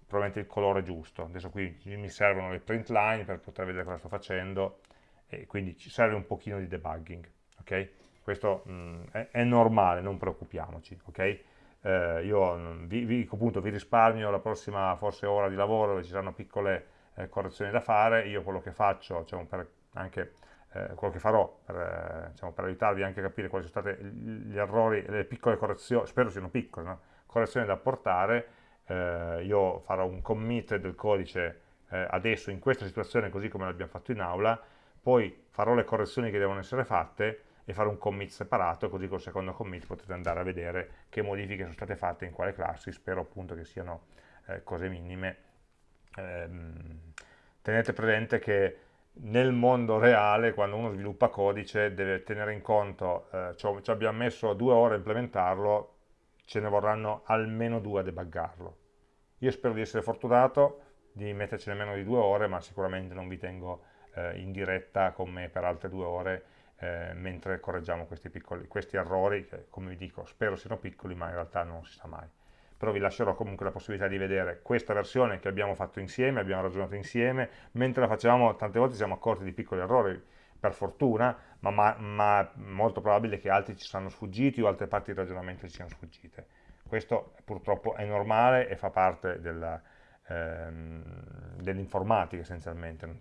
probabilmente il colore giusto adesso qui mi servono le print line per poter vedere cosa sto facendo e quindi ci serve un pochino di debugging ok? questo mh, mm, è, è, normale, non preoccupiamoci ok? Eh, io mm, vi, vi, appunto, vi risparmio la prossima forse ora di lavoro dove ci saranno piccole eh, correzioni da fare. Io quello che faccio, cioè per anche eh, quello che farò per, eh, diciamo, per, aiutarvi anche a capire quali sono stati gli errori, le piccole correzioni, spero siano piccole, no? correzioni da apportare, eh, io farò un commit del codice eh, adesso in questa situazione così come l'abbiamo fatto in aula, poi farò le correzioni che devono essere fatte e fare un commit separato, così col secondo commit potete andare a vedere che modifiche sono state fatte in quale classi, spero appunto che siano eh, cose minime. Ehm, tenete presente che nel mondo reale, quando uno sviluppa codice, deve tenere in conto, eh, ci abbiamo messo due ore a implementarlo, ce ne vorranno almeno due a debuggarlo. Io spero di essere fortunato, di mettercene meno di due ore, ma sicuramente non vi tengo eh, in diretta con me per altre due ore eh, mentre correggiamo questi, piccoli, questi errori che come vi dico spero siano piccoli ma in realtà non si sa mai però vi lascerò comunque la possibilità di vedere questa versione che abbiamo fatto insieme, abbiamo ragionato insieme, mentre la facevamo tante volte siamo accorti di piccoli errori, per fortuna, ma, ma, ma molto probabile che altri ci saranno sfuggiti o altre parti del ragionamento ci siano sfuggite. Questo purtroppo è normale e fa parte ehm, dell'informatica dell essenzialmente, non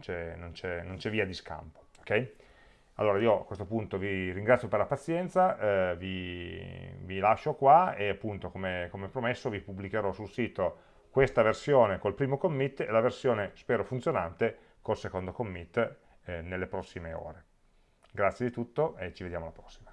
c'è via di scampo. Okay? Allora io a questo punto vi ringrazio per la pazienza, eh, vi, vi, lascio qua e appunto come, come, promesso vi pubblicherò sul sito questa versione col primo commit e la versione spero funzionante col secondo commit eh, nelle prossime ore. Grazie di tutto e ci vediamo alla prossima.